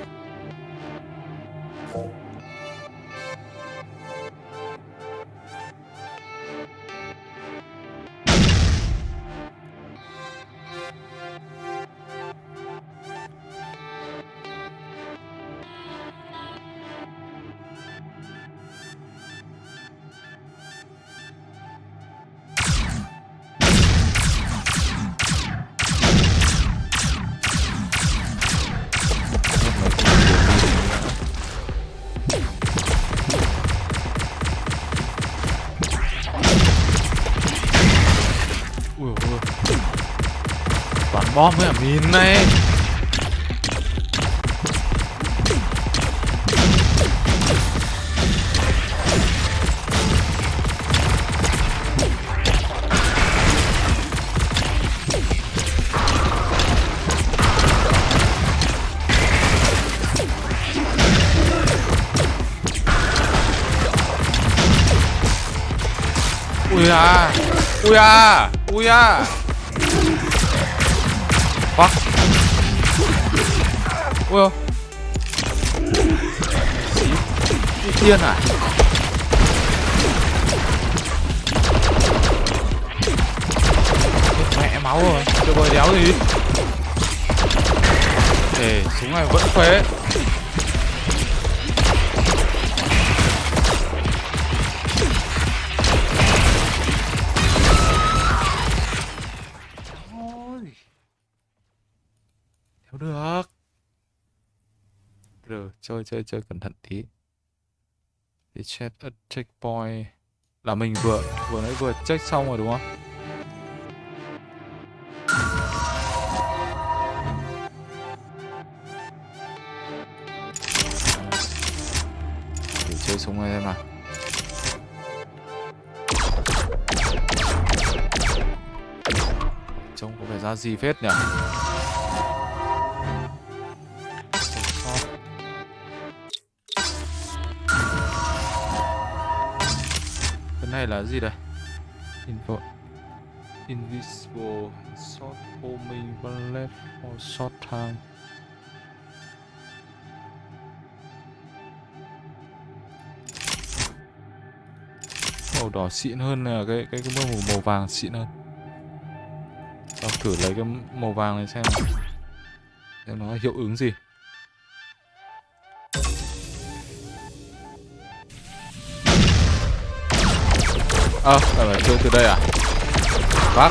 우야 우야 와 뭐야 Fuck ôi à Mẹ máu rồi Được rồi đéo gì? Để súng này vẫn phế chơi chơi chơi cẩn thận tí. Thì check a checkpoint. Là mình vừa vừa nãy vừa check xong rồi, đúng không? Để chơi súng này mà nào. Trông có vẻ ra gì phết nhỉ? Cái này là gì đây? Info. Invisible Short homing bullet for short time. Màu đỏ xịn hơn là cái cái cái màu màu vàng xịn hơn. Tao thử lấy cái màu vàng này xem Xem nó hiệu ứng gì. Ờ, à, phải chơi từ đây à? Bác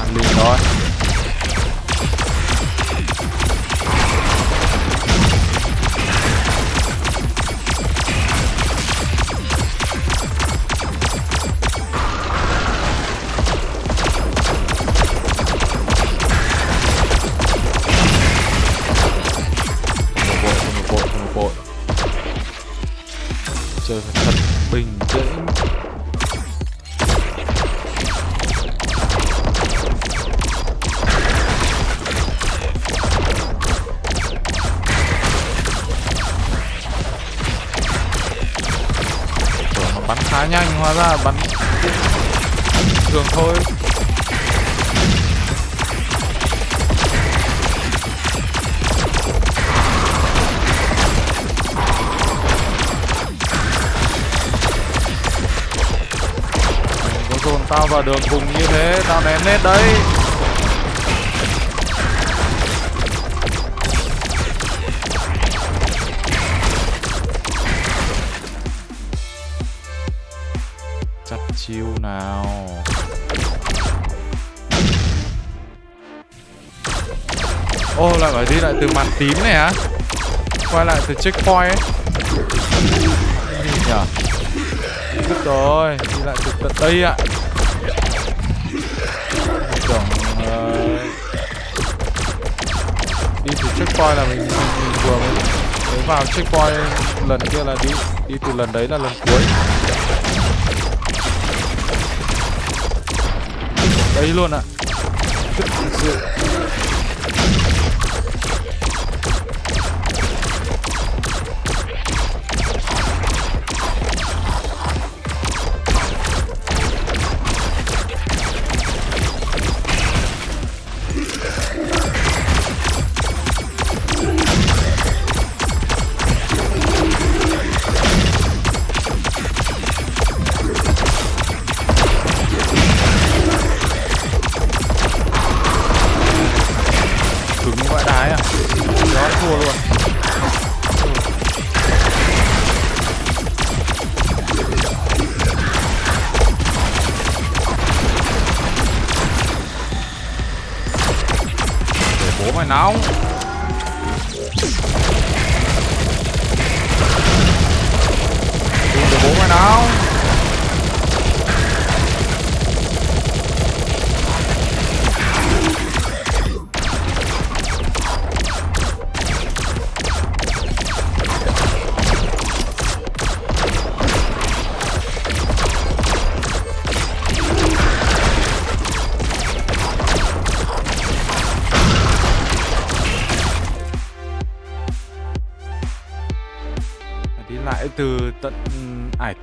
Ăn liền thôi thôi. Dồn tao vào đường cùng như thế Tao ném nét đấy. Lại từ màn tím này á. Quay lại từ checkpoint ấy. Gì nhở Biết rồi Đi lại từ tận đây ạ. Tưởng uh, đi từ checkpoint là mình, mình, mình vừa mới, mới vào checkpoint lần kia là đi đi từ lần đấy là lần cuối. Đấy luôn ạ. Thực sự.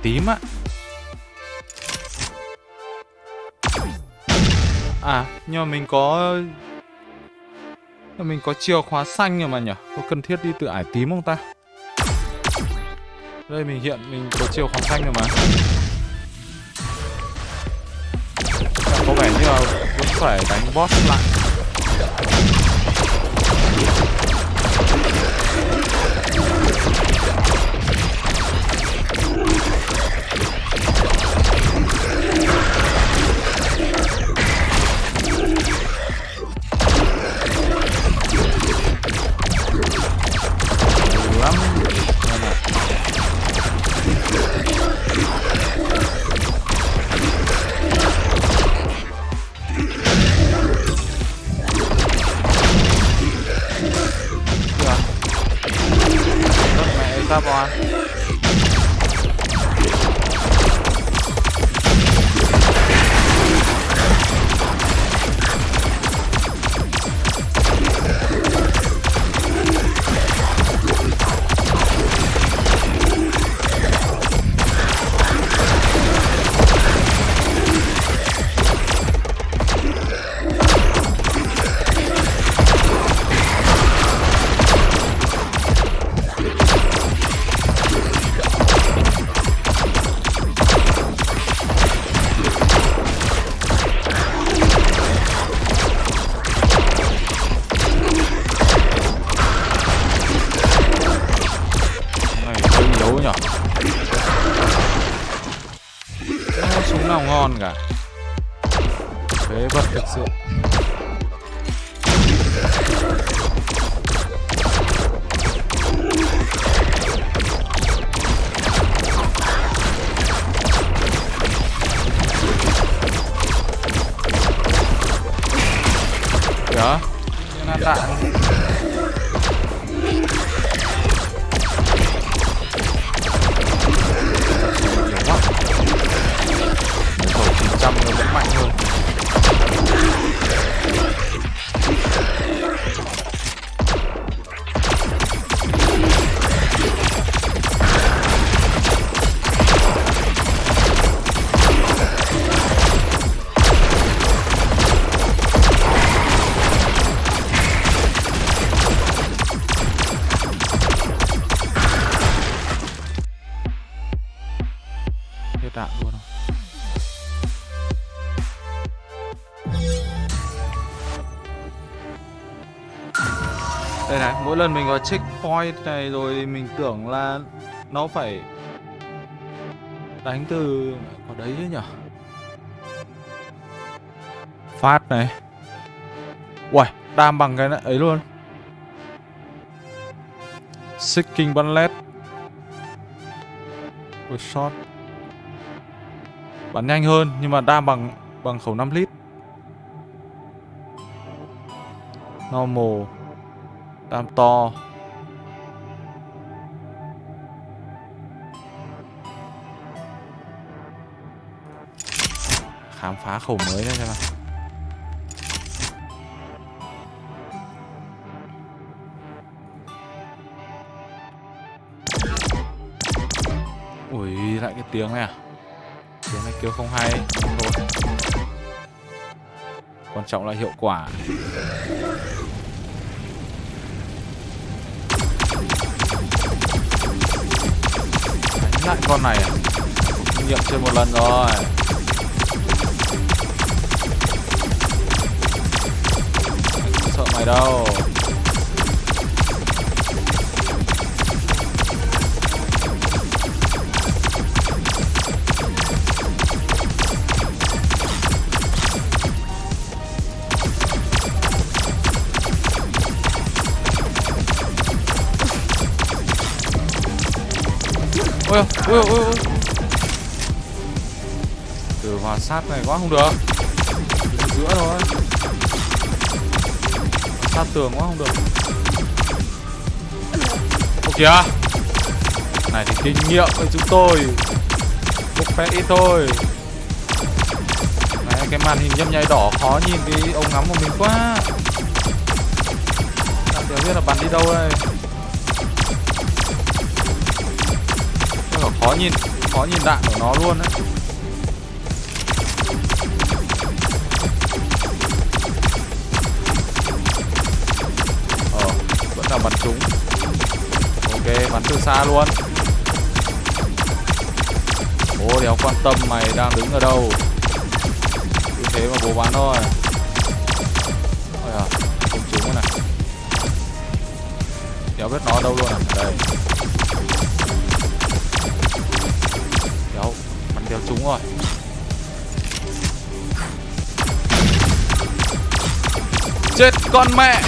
Tím á. À nhưng mà mình có Mình có chìa khóa xanh rồi mà nhỉ Có cần thiết đi từ ải tím không ta? Đây, mình hiện mình có chìa khóa xanh rồi mà. Có vẻ như là vẫn phải đánh boss lại. Nào ngon cả phế vật thực sự Kìa Nó Khẩu 900 nó vẫn mạnh hơn lần mình vào checkpoint này rồi thì mình tưởng là nó phải đánh từ ở đấy chứ nhỉ? Phát này. Uầy, đam bằng cái ấy luôn. Seeking Bullet. Ôi shot. Bắn nhanh hơn nhưng mà đam bằng bằng khẩu 5 lít. Normal. Đam to. Khám phá khẩu mới đây xem nào. Ui, lại cái tiếng này à? Tiếng này kêu không hay, không thôi. Quan trọng là hiệu quả. Đánh lại con này à? Kinh nghiệm chơi một lần rồi. Sợ mày đâu. Ôi ôi ôi ôi. Từ hòa sát này quá không được. Đứng giữa thôi. Sát tường quá không được. Ô kìa. Này thì kinh nghiệm với chúng tôi. Một phép ít thôi. Này, cái màn hình nhấp nháy đỏ khó nhìn cái ống ngắm của mình quá. Đang biết là bắn đi đâu đây? Khó nhìn khó nhìn đạn của nó luôn đấy ờ vẫn là bắn trúng. Ok, bắn từ xa luôn. Bố đéo quan tâm mày đang đứng ở đâu? Cứ thế mà bố bắn thôi. Ôi à không trúng rồi này. Đéo biết nó ở đâu luôn à? Đây. Bắn đéo rồi. Chết con mẹ!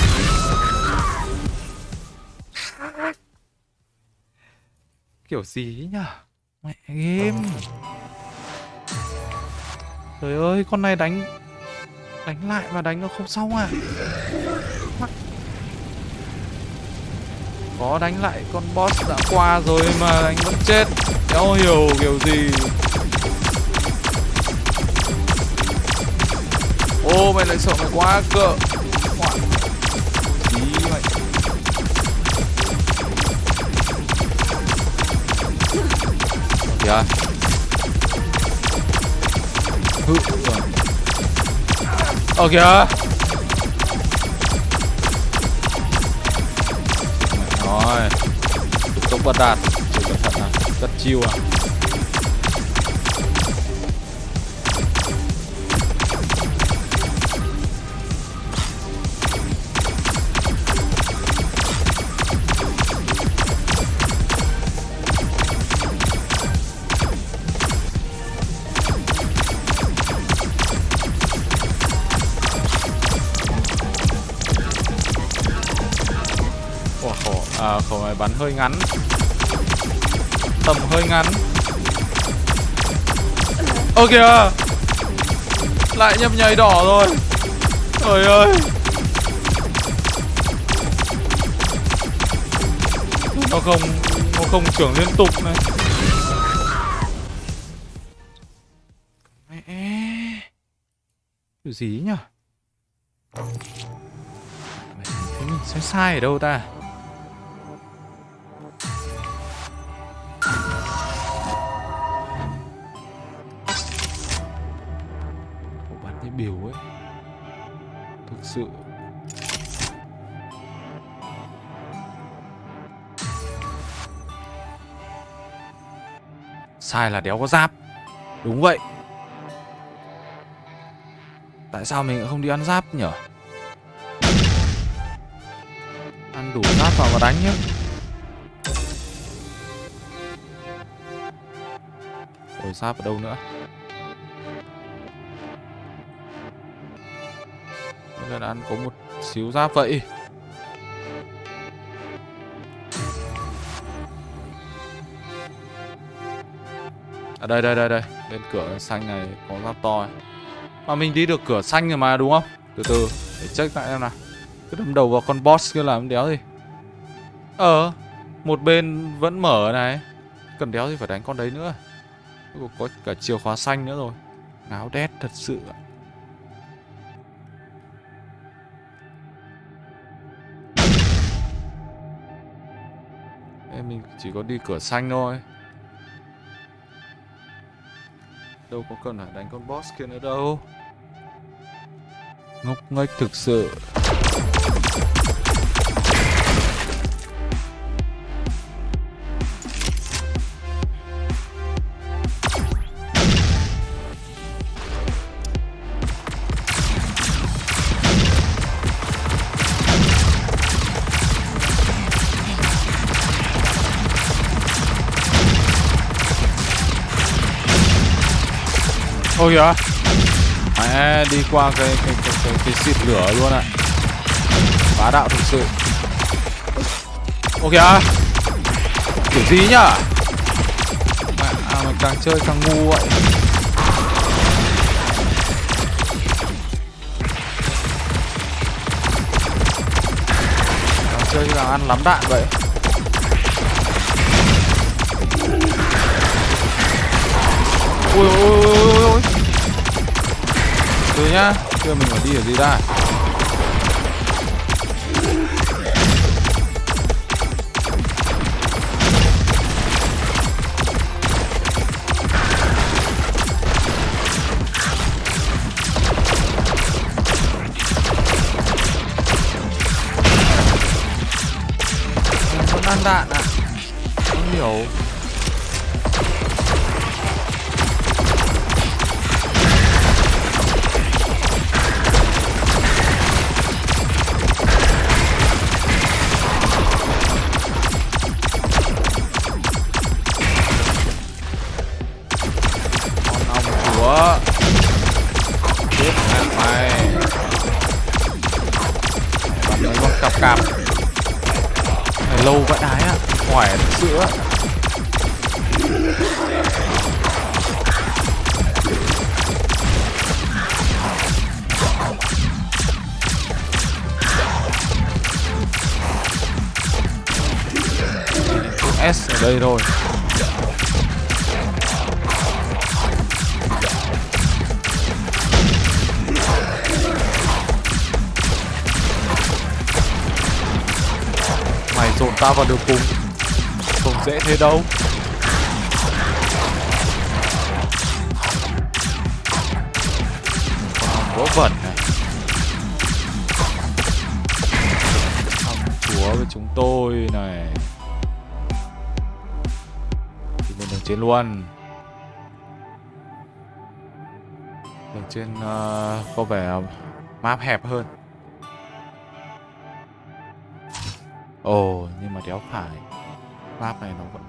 Kiểu gì nhở mẹ game trời ơi, con này đánh đánh lại mà đánh nó không xong à? Có đánh lại con boss đã qua rồi mà anh vẫn chết. Đéo hiểu kiểu gì? Ô, mày lại sợ mày quá cỡ Ngoại. Tí mày. Kìa. Hự ờ kìa. Rồi. Tục tốc bất đạt chỉ cẩn thận à rất chiêu à? Khẩu này bắn hơi ngắn. Tầm hơi ngắn. Ơ kìa! Lại nhấp nhảy đỏ rồi. Trời ơi! Nó không Nó không trưởng liên tục này. Mẹ! Điều gì nhỉ? Thế mình sai sai ở đâu ta? Sai là đéo có giáp. Đúng vậy. Tại sao mình không đi ăn giáp nhở? Ăn đủ giáp vào và đánh nhé. Ôi, giáp ở đâu nữa? Bây giờ ăn có một xíu giáp vậy. À đây đây đây đây. Bên cửa xanh này có giáp to ấy. Mà mình đi được cửa xanh rồi mà, đúng không? Từ từ, để check lại em nào. Cứ đâm đầu vào con boss kia làm đéo gì? Ờ Một bên vẫn mở này. Cần đéo gì phải đánh con đấy nữa. Có cả chìa khóa xanh nữa rồi. Ngáo đét thật sự ạ. Em mình chỉ có đi cửa xanh thôi. Đâu có cần phải đánh con boss kia nữa đâu. Ngốc nghếch thực sự. Ôi kìa. Mẹ đi qua cái cái cái cái, cái xịt lửa luôn ạ. Bá đạo thực sự. Ôi kìa. Kiểu gì nhá Mẹ à, mình càng chơi càng ngu vậy. Càng chơi càng ăn lắm đạn vậy. Ui ui ui ui từ nhá chưa mình phải đi ở gì ra. Ăn đạn à không hiểu. Vào đường cùng. Không dễ thế đâu. Còn gỗ vẩn này. Thằng chúa với chúng tôi này. Thì lên đường trên luôn. Đường trên uh, có vẻ map hẹp hơn.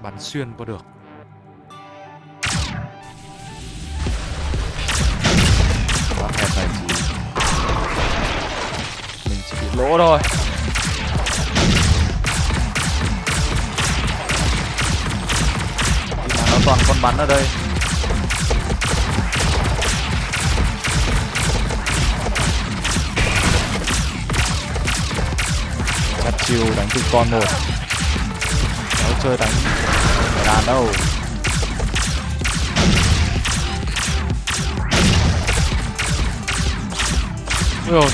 bắn xuyên qua được. Quá hẹp này. Thì mình chỉ bị lỗ thôi. Nhưng mà nó toàn con bắn ở đây. Chiều đánh từ con một. Nó chơi đánh ra đâu? Ui rồi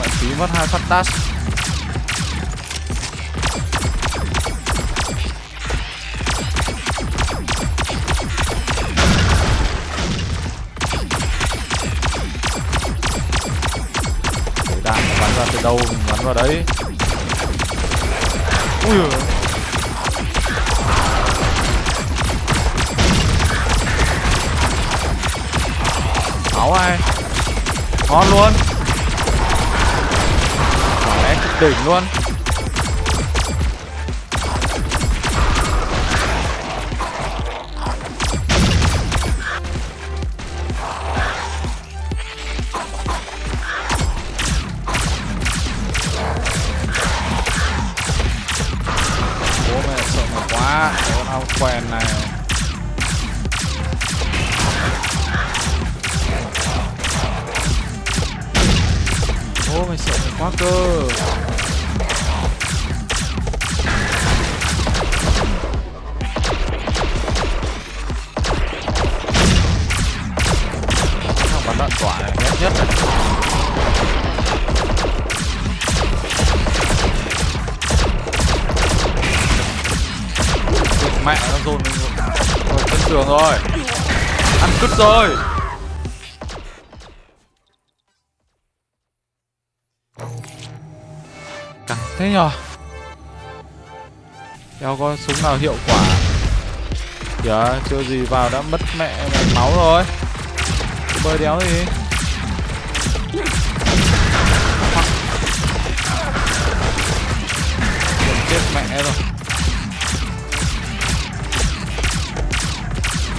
Bạn phí mất hai phát dash. Để đạn bắn ra từ đâu mình bắn vào đấy? Ui giời Ngon luôn. Đấy cực đỉnh luôn. Bố mẹ sợ mày quá. Con ao quen này. Cơ. Thằng bắn đạn tỏa này ghét nhất này? Mẹ nó dồn mình rồi chân tường rồi. Ăn cứt rồi. Thế nhờ? Đéo có súng nào hiệu quả? Kìa chưa gì vào đã mất mẹ mày máu rồi. Bơi đéo gì chết mẹ rồi.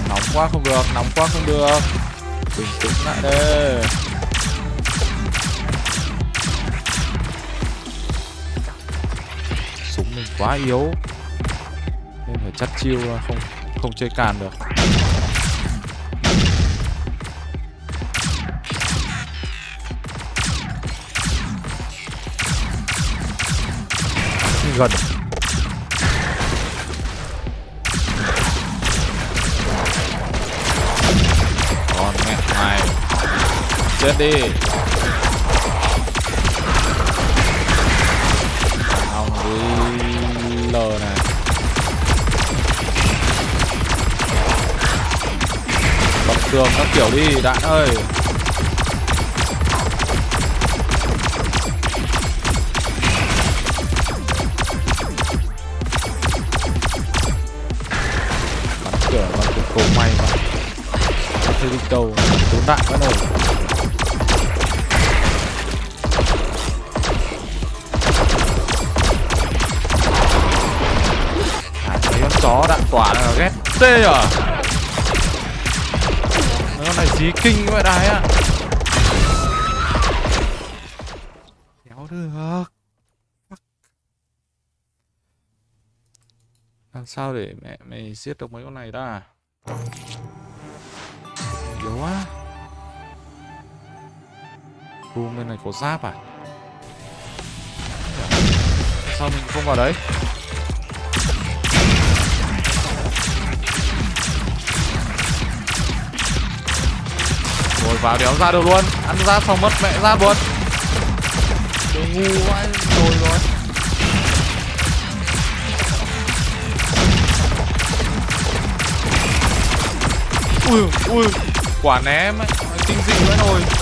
Nóng quá không được, nóng quá không được. Bình tĩnh lại đây. Quá yếu. Nên phải chắt chiêu ra, không không chơi càn được. Gần. Còn mẹ mày. Chết đi. Tường các kiểu đi đạn ơi. Bắn cửa bắn cửa cầu may mà. Bắn thấy đi đâu Trốn đạn vẫn ổn À, con chó đạn tỏa là ghét tê à? Con này dí kinh vậy đái ạ. Kéo được. Làm sao để mẹ mày giết được mấy con này ta? Yếu quá. Boom bên này có giáp à? Sao mình không vào đấy? Rồi vào đéo ra được luôn. Ăn ra xong mất mẹ ra luôn Đồ ngu vãi rồi rồi. Ui ui. Quả ném ấy. Kinh dị vậy rồi.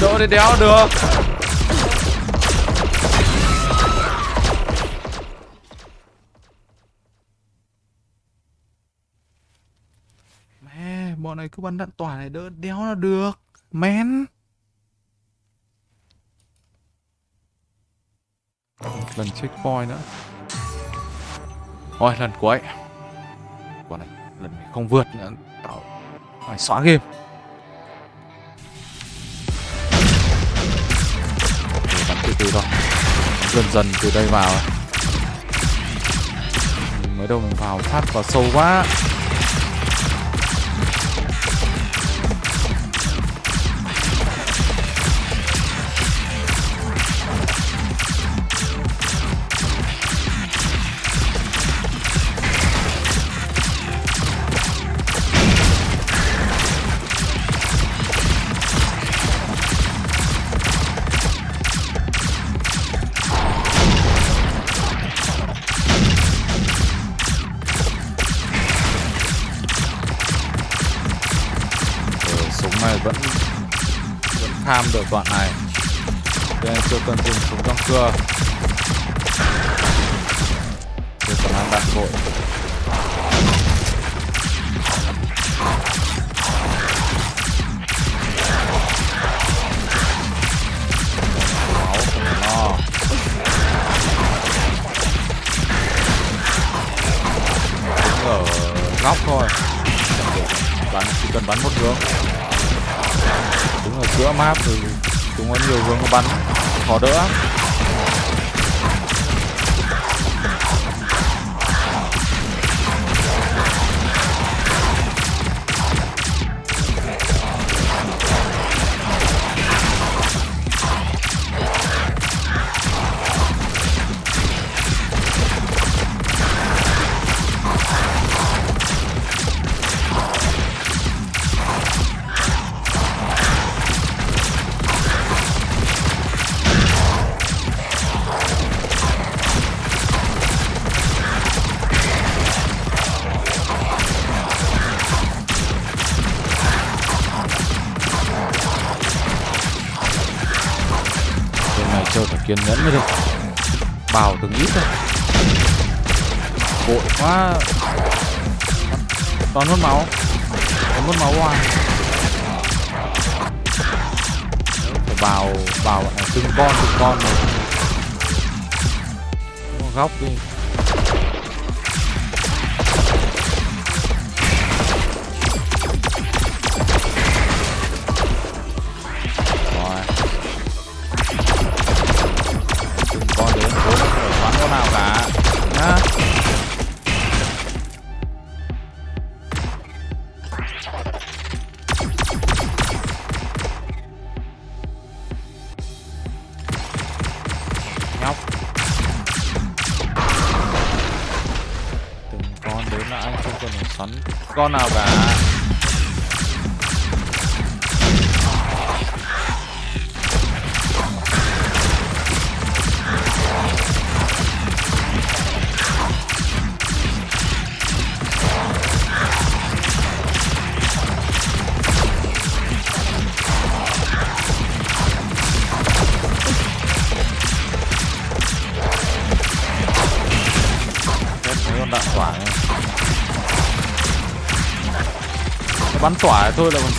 Đỡ thì đéo được. Mẹ, bọn này cứ bắn đạn tỏa này đỡ đéo là được. Men. Lần checkpoint nữa. Thôi lần cuối. Bọn này, lần này không vượt nữa. Tao phải xóa game. Từ từ thôi. Dần dần từ đây vào. Mới đầu mình vào sát vào sâu quá. Này vẫn vẫn tham được đoạn này. Cho nên chưa cần dùng súng trong cưa Chưa cần ăn đạn vội. Lo. Đứng ở góc thôi. Bắn chỉ cần bắn một hướng đứng ở giữa map thì chúng có nhiều hướng bắn khó đỡ. Toàn mất máu. Toàn mất máu hoài Phải bọn này từng con từng con Có Góc đi bắn tỏa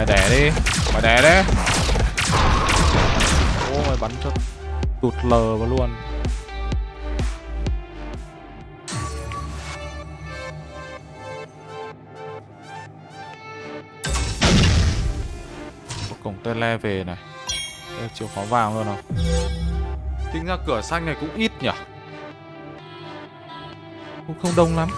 mày đẻ đi. Mày đẻ đấy. Ô mày bắn cho tụt lờ vào luôn. Cổng le về này. Đây, khó khóa vàng luôn không tính ra cửa xanh này cũng ít nhỉ? Cũng không đông lắm.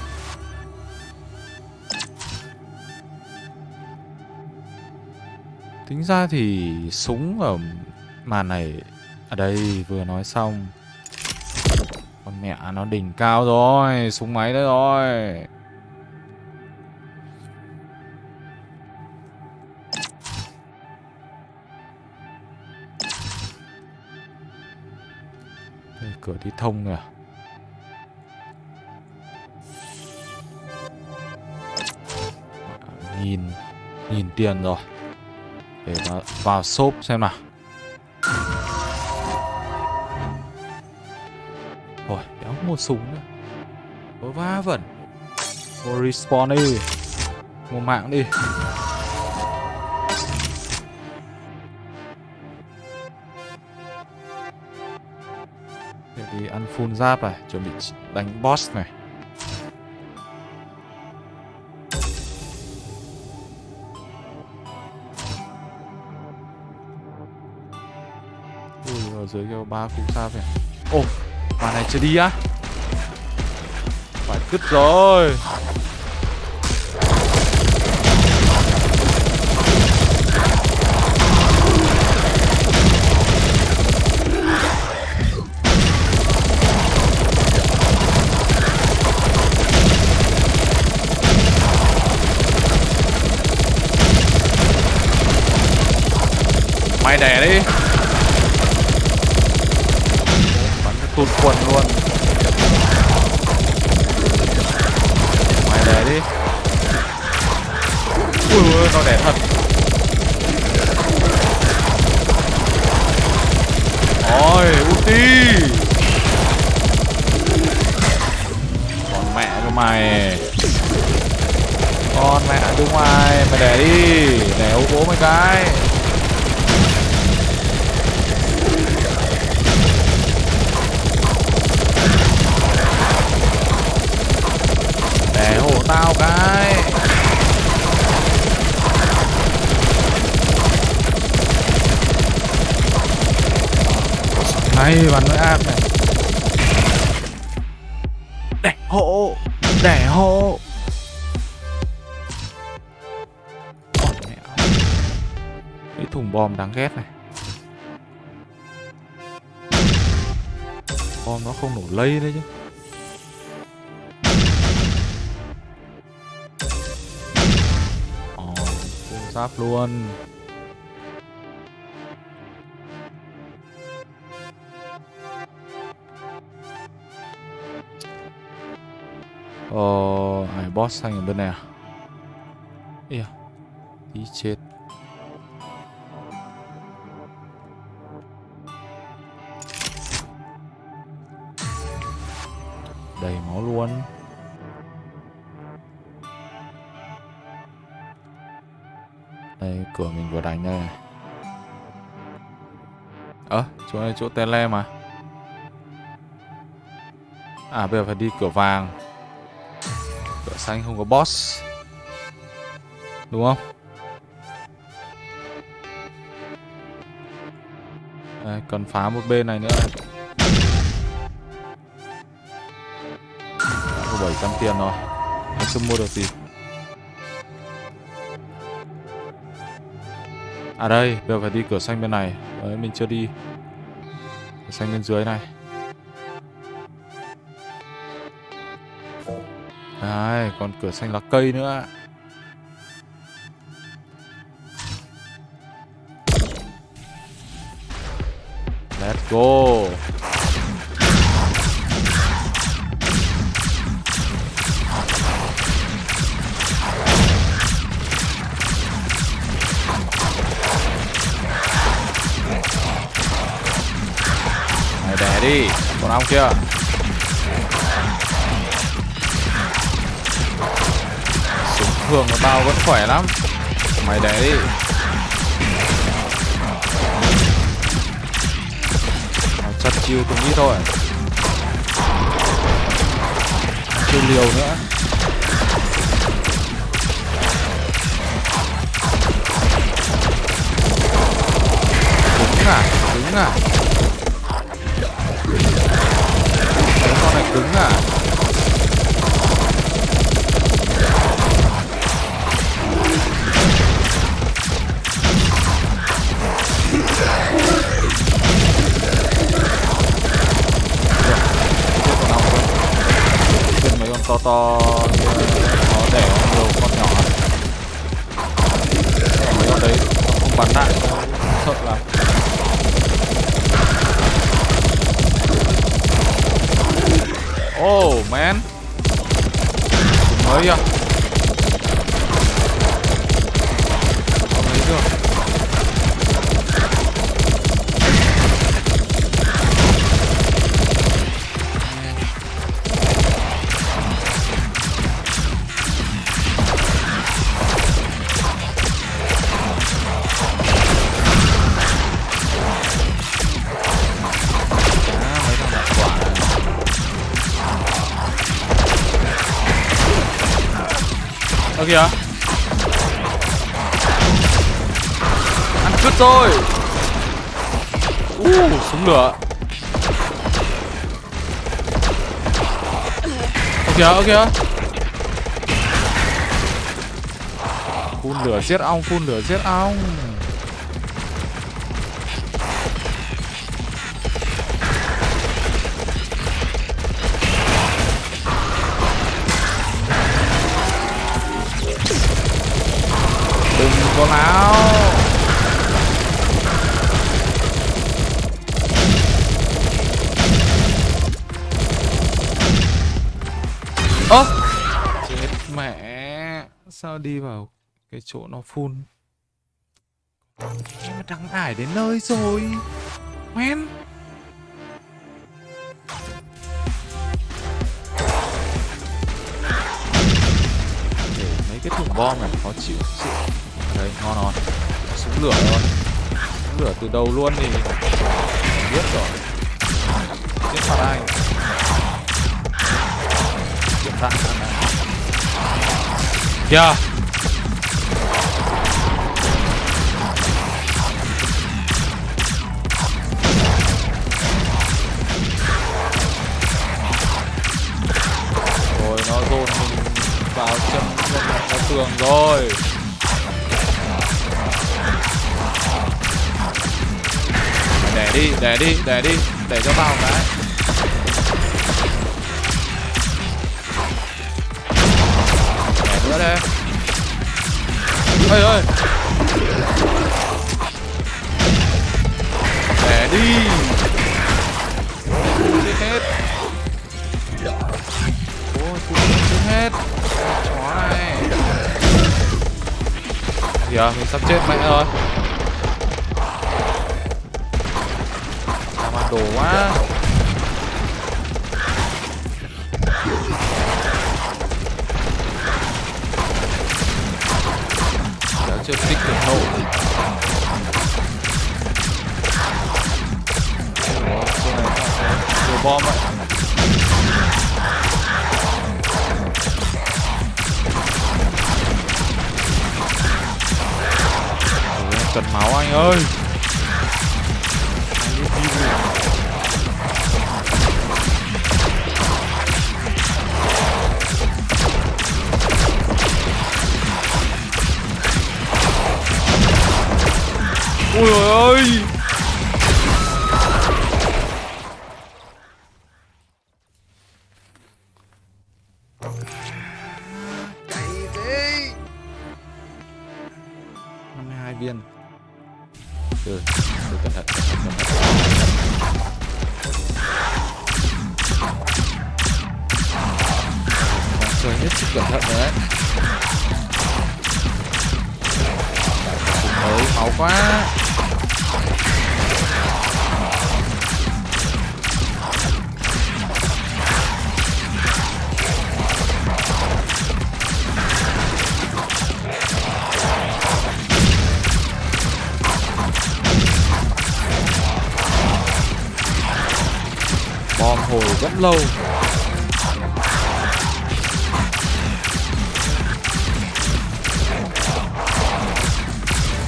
Tính ra thì súng ở màn này ở đây vừa nói xong. Con mẹ nó đỉnh cao rồi súng máy đấy rồi. Đây, cửa đi thông kìa nhìn nhìn tiền rồi để vào, vào shop xem nào. Rồi, đéo một súng nữa. Ôi, va vẩn. Mua respawn đi. Mua mạng đi. Để đi ăn full giáp này Chuẩn bị đánh boss này. Dưới kêu ba cú giáp này Ồ, Bà này chưa đi á? Phải cứt rồi. Mày đẻ đi. Tụt quần luôn. Mày đẻ đi. Ui ui nó đẻ thật. Ôi ulti Còn mẹ của mày. Con mẹ đứng mày. Mày đẻ đi. Đẻ ô bố mấy cái. Bắn với ác này. Để hộ Để hộ. Cái thùng bom đáng ghét này. Bom nó không nổ lây đấy chứ. Ồ, full giáp luôn Ờ, này boss xanh ở bên này à? Ê à, tí chết. Đầy máu luôn. Đây, cửa mình vừa đánh đây này. Ơ, chỗ này chỗ tele mà. À, bây giờ phải đi cửa vàng sao anh không có boss? Đúng không? Đây, cần phá một bên này nữa. Này. Đã có 700 tiền rồi. Mình chưa mua được gì? À đây, bây giờ phải đi cửa xanh bên này. Đấy, mình chưa đi. Cửa xanh bên dưới này. Đấy, còn cửa xanh lá cây nữa. Let's go. Này đè đi. Còn ông kia thường của tao vẫn khỏe lắm. Mày đấy đi chặt chiêu cũng ít thôi. Chưa liều nữa. À cứng à. Đấy, con này cứng à. Mấy con to kìa, ơ kìa. Phun lửa giết ong, phun lửa giết ong. Đừng có láo. Ơ! Chết mẹ. Sao đi vào cái chỗ nó phun mà đang ải đến nơi rồi. Men mấy cái thùng bom này khó chịu chịu Đấy ngon ngon Có súng lửa rồi Súng lửa từ đầu luôn thì Biết rồi. Giết phạt anh 야. Rồi nó dồn mình vào chân chân vào tường rồi Để đi, để đi, để đi Để cho vào cái nè. Ơi ơi Để đi. Chết hết. Ôi, chết hết. Chó này. Kìa, mình sắp chết mẹ rồi. Làm ăn đồ quá. Chưa kích được nổ. Ủa, này nhiều bom ạ. Cần máu anh ơi. còn hồi rất lâu.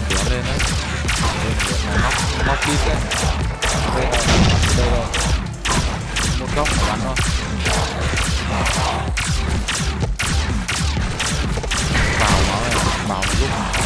Kéo lên đấy. Móc. Móc đi đây rồi đây rồi một góc phải bắn thôi. Vào máu này. Vào một lúc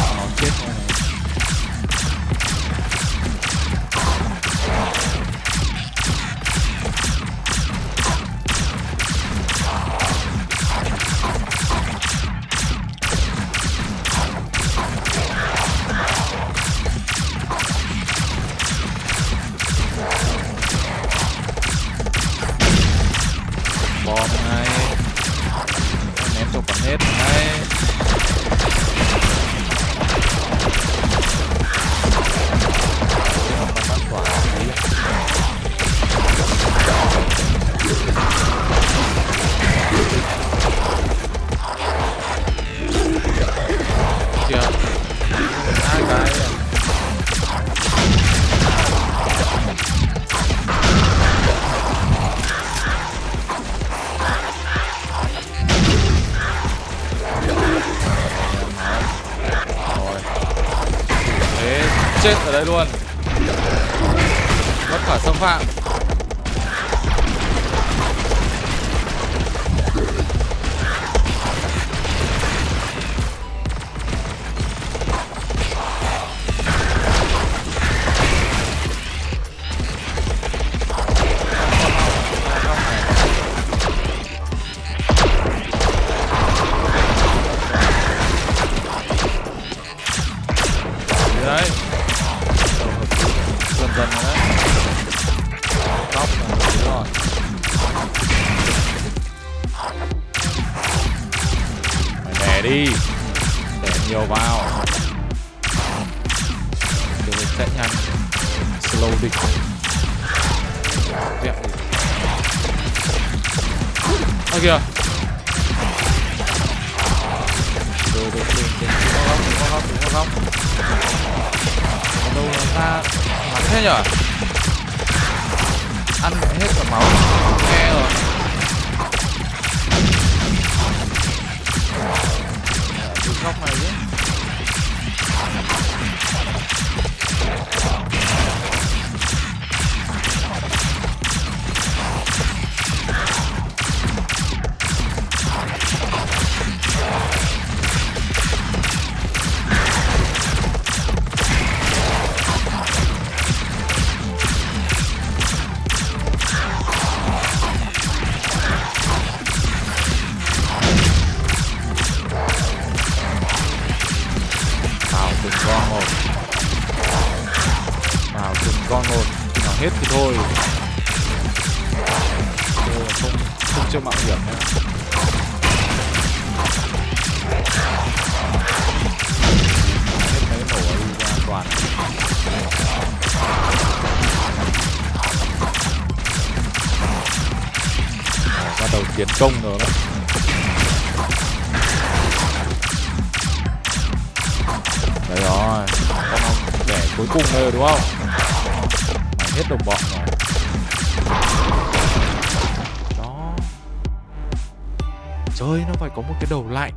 công rồi đó. Đấy rồi con ông để cuối cùng rồi, đúng không? Mày hết đồng bọn rồi. Đó. Chơi nó phải có một cái đầu lạnh.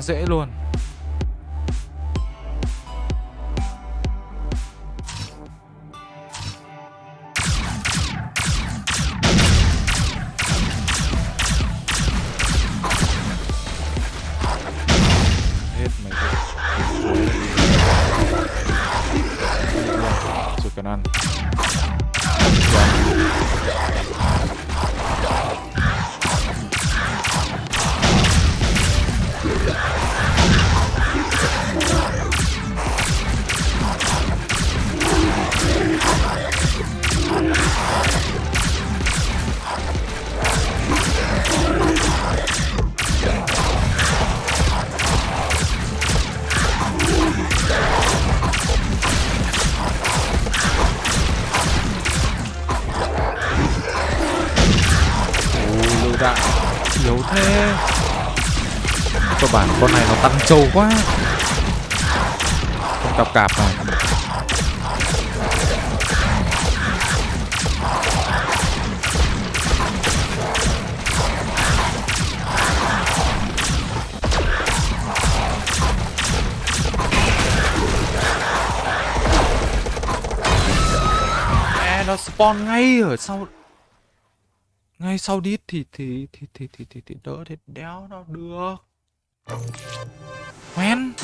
Quá dễ luôn. Trâu quá. Không cặp cạp mà Mẹ, nó spawn ngay ở sau. Ngay sau đít thì thì thì thì thì thì, thì đỡ thì đéo nào được quen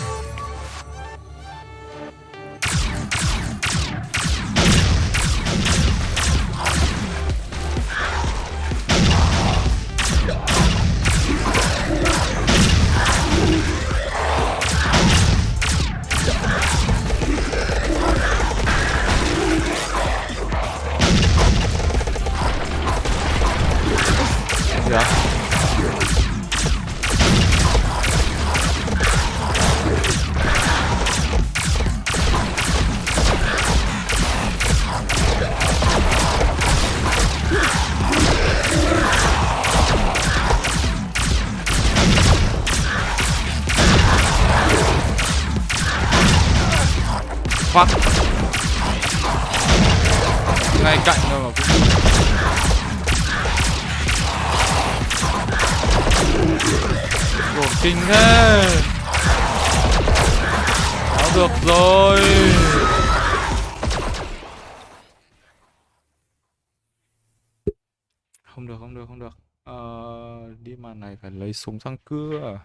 Yeah. Fuck Ngay cạnh thôi mà cũng Đồn kinh thế. Đó được rồi. Không được không được không được. Ờ, Đi màn này phải lấy súng sang cưa.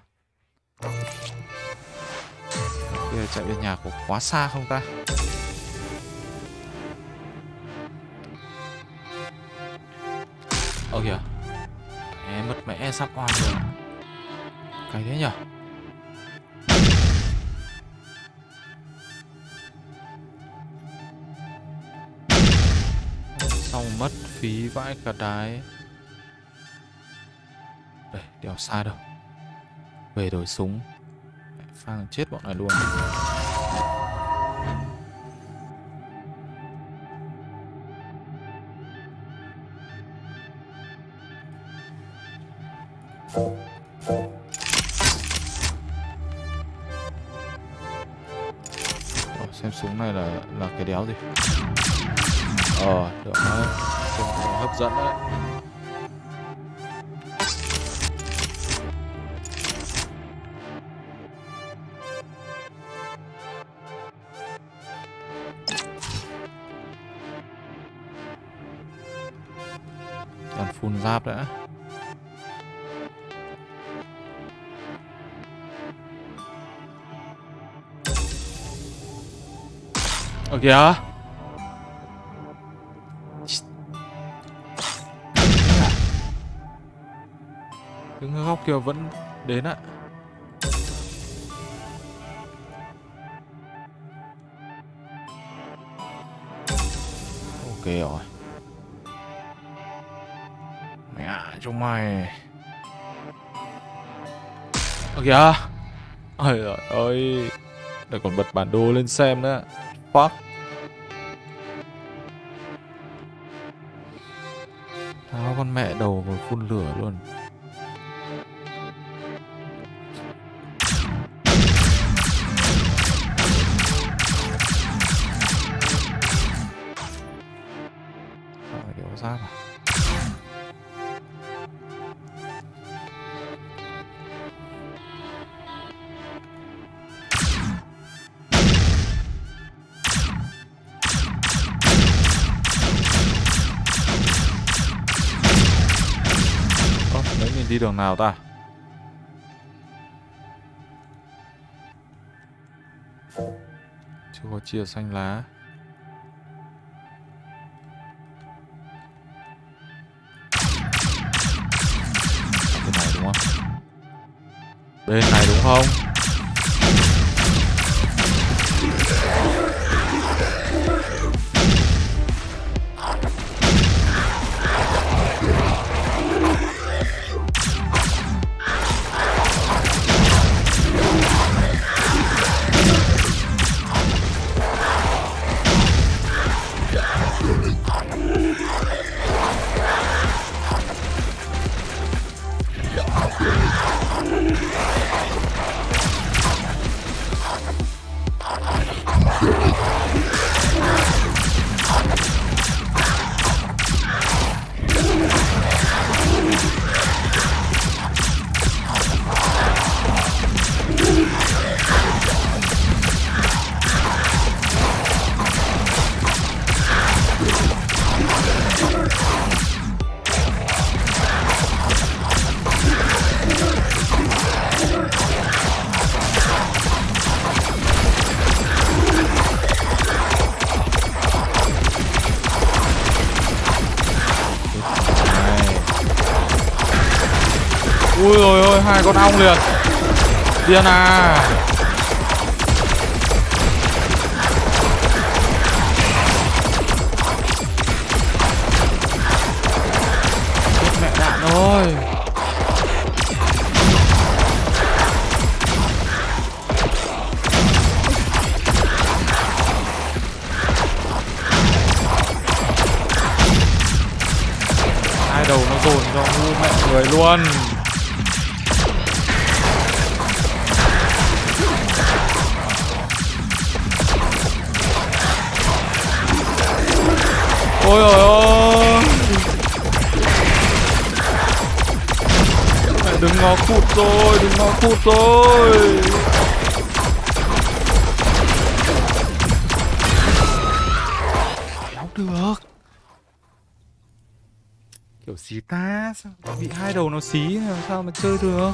Bây giờ chạy về nhà có quá xa không ta? Ơ kìa. Mẹ mất mẹ sắp oan rồi. Cái thế nhở? Xong mất phí vãi cả đái. Đây, đèo xa đâu. Về đổi súng. Phang chết bọn này luôn. Ồ, xem súng này là là cái đéo gì? Ờ được đấy. Trông hấp dẫn đấy. Toàn đã. Ở kìa. Đứng góc kia vẫn đến ạ. Ok rồi. Cho mày. Ơ kìa. Ôi trời ơi. Đây còn bật bản đồ lên xem nữa. Fuck. Tháo con mẹ đầu vào phun lửa luôn. đường nào ta? Chưa có chia xanh lá. Cái này đúng không? Bên này đúng không? xong lượt Diana. rồi. Đâu được. Kiểu xí ta Sao bị hai đầu nó xí, Sao mà chơi được?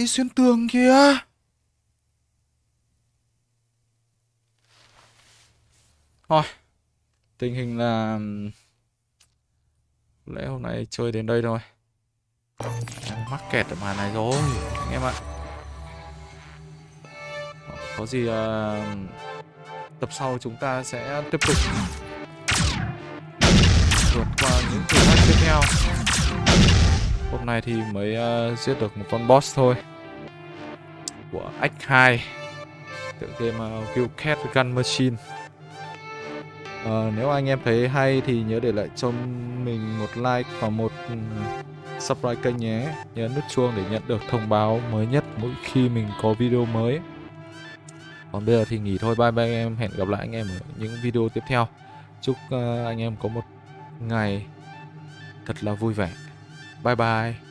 Đi xuyên tường kìa. Thôi tình hình là lẽ hôm nay chơi đến đây thôi. Mắc kẹt ở màn này rồi anh em ạ. Có gì uh, tập sau chúng ta sẽ tiếp tục vượt qua những thử thách tiếp theo. Hôm nay thì mới uh, giết được một con boss thôi của Act 2 tựa game uh, Gun Machine. Uh, nếu anh em thấy hay thì nhớ để lại cho mình một like và một ừ, subscribe kênh nhé. Nhớ nút chuông để nhận được thông báo mới nhất mỗi khi mình có video mới. Còn bây giờ thì nghỉ thôi. Bye bye anh em. Hẹn gặp lại anh em ở những video tiếp theo. Chúc uh, anh em có một ngày thật là vui vẻ. Bye bye.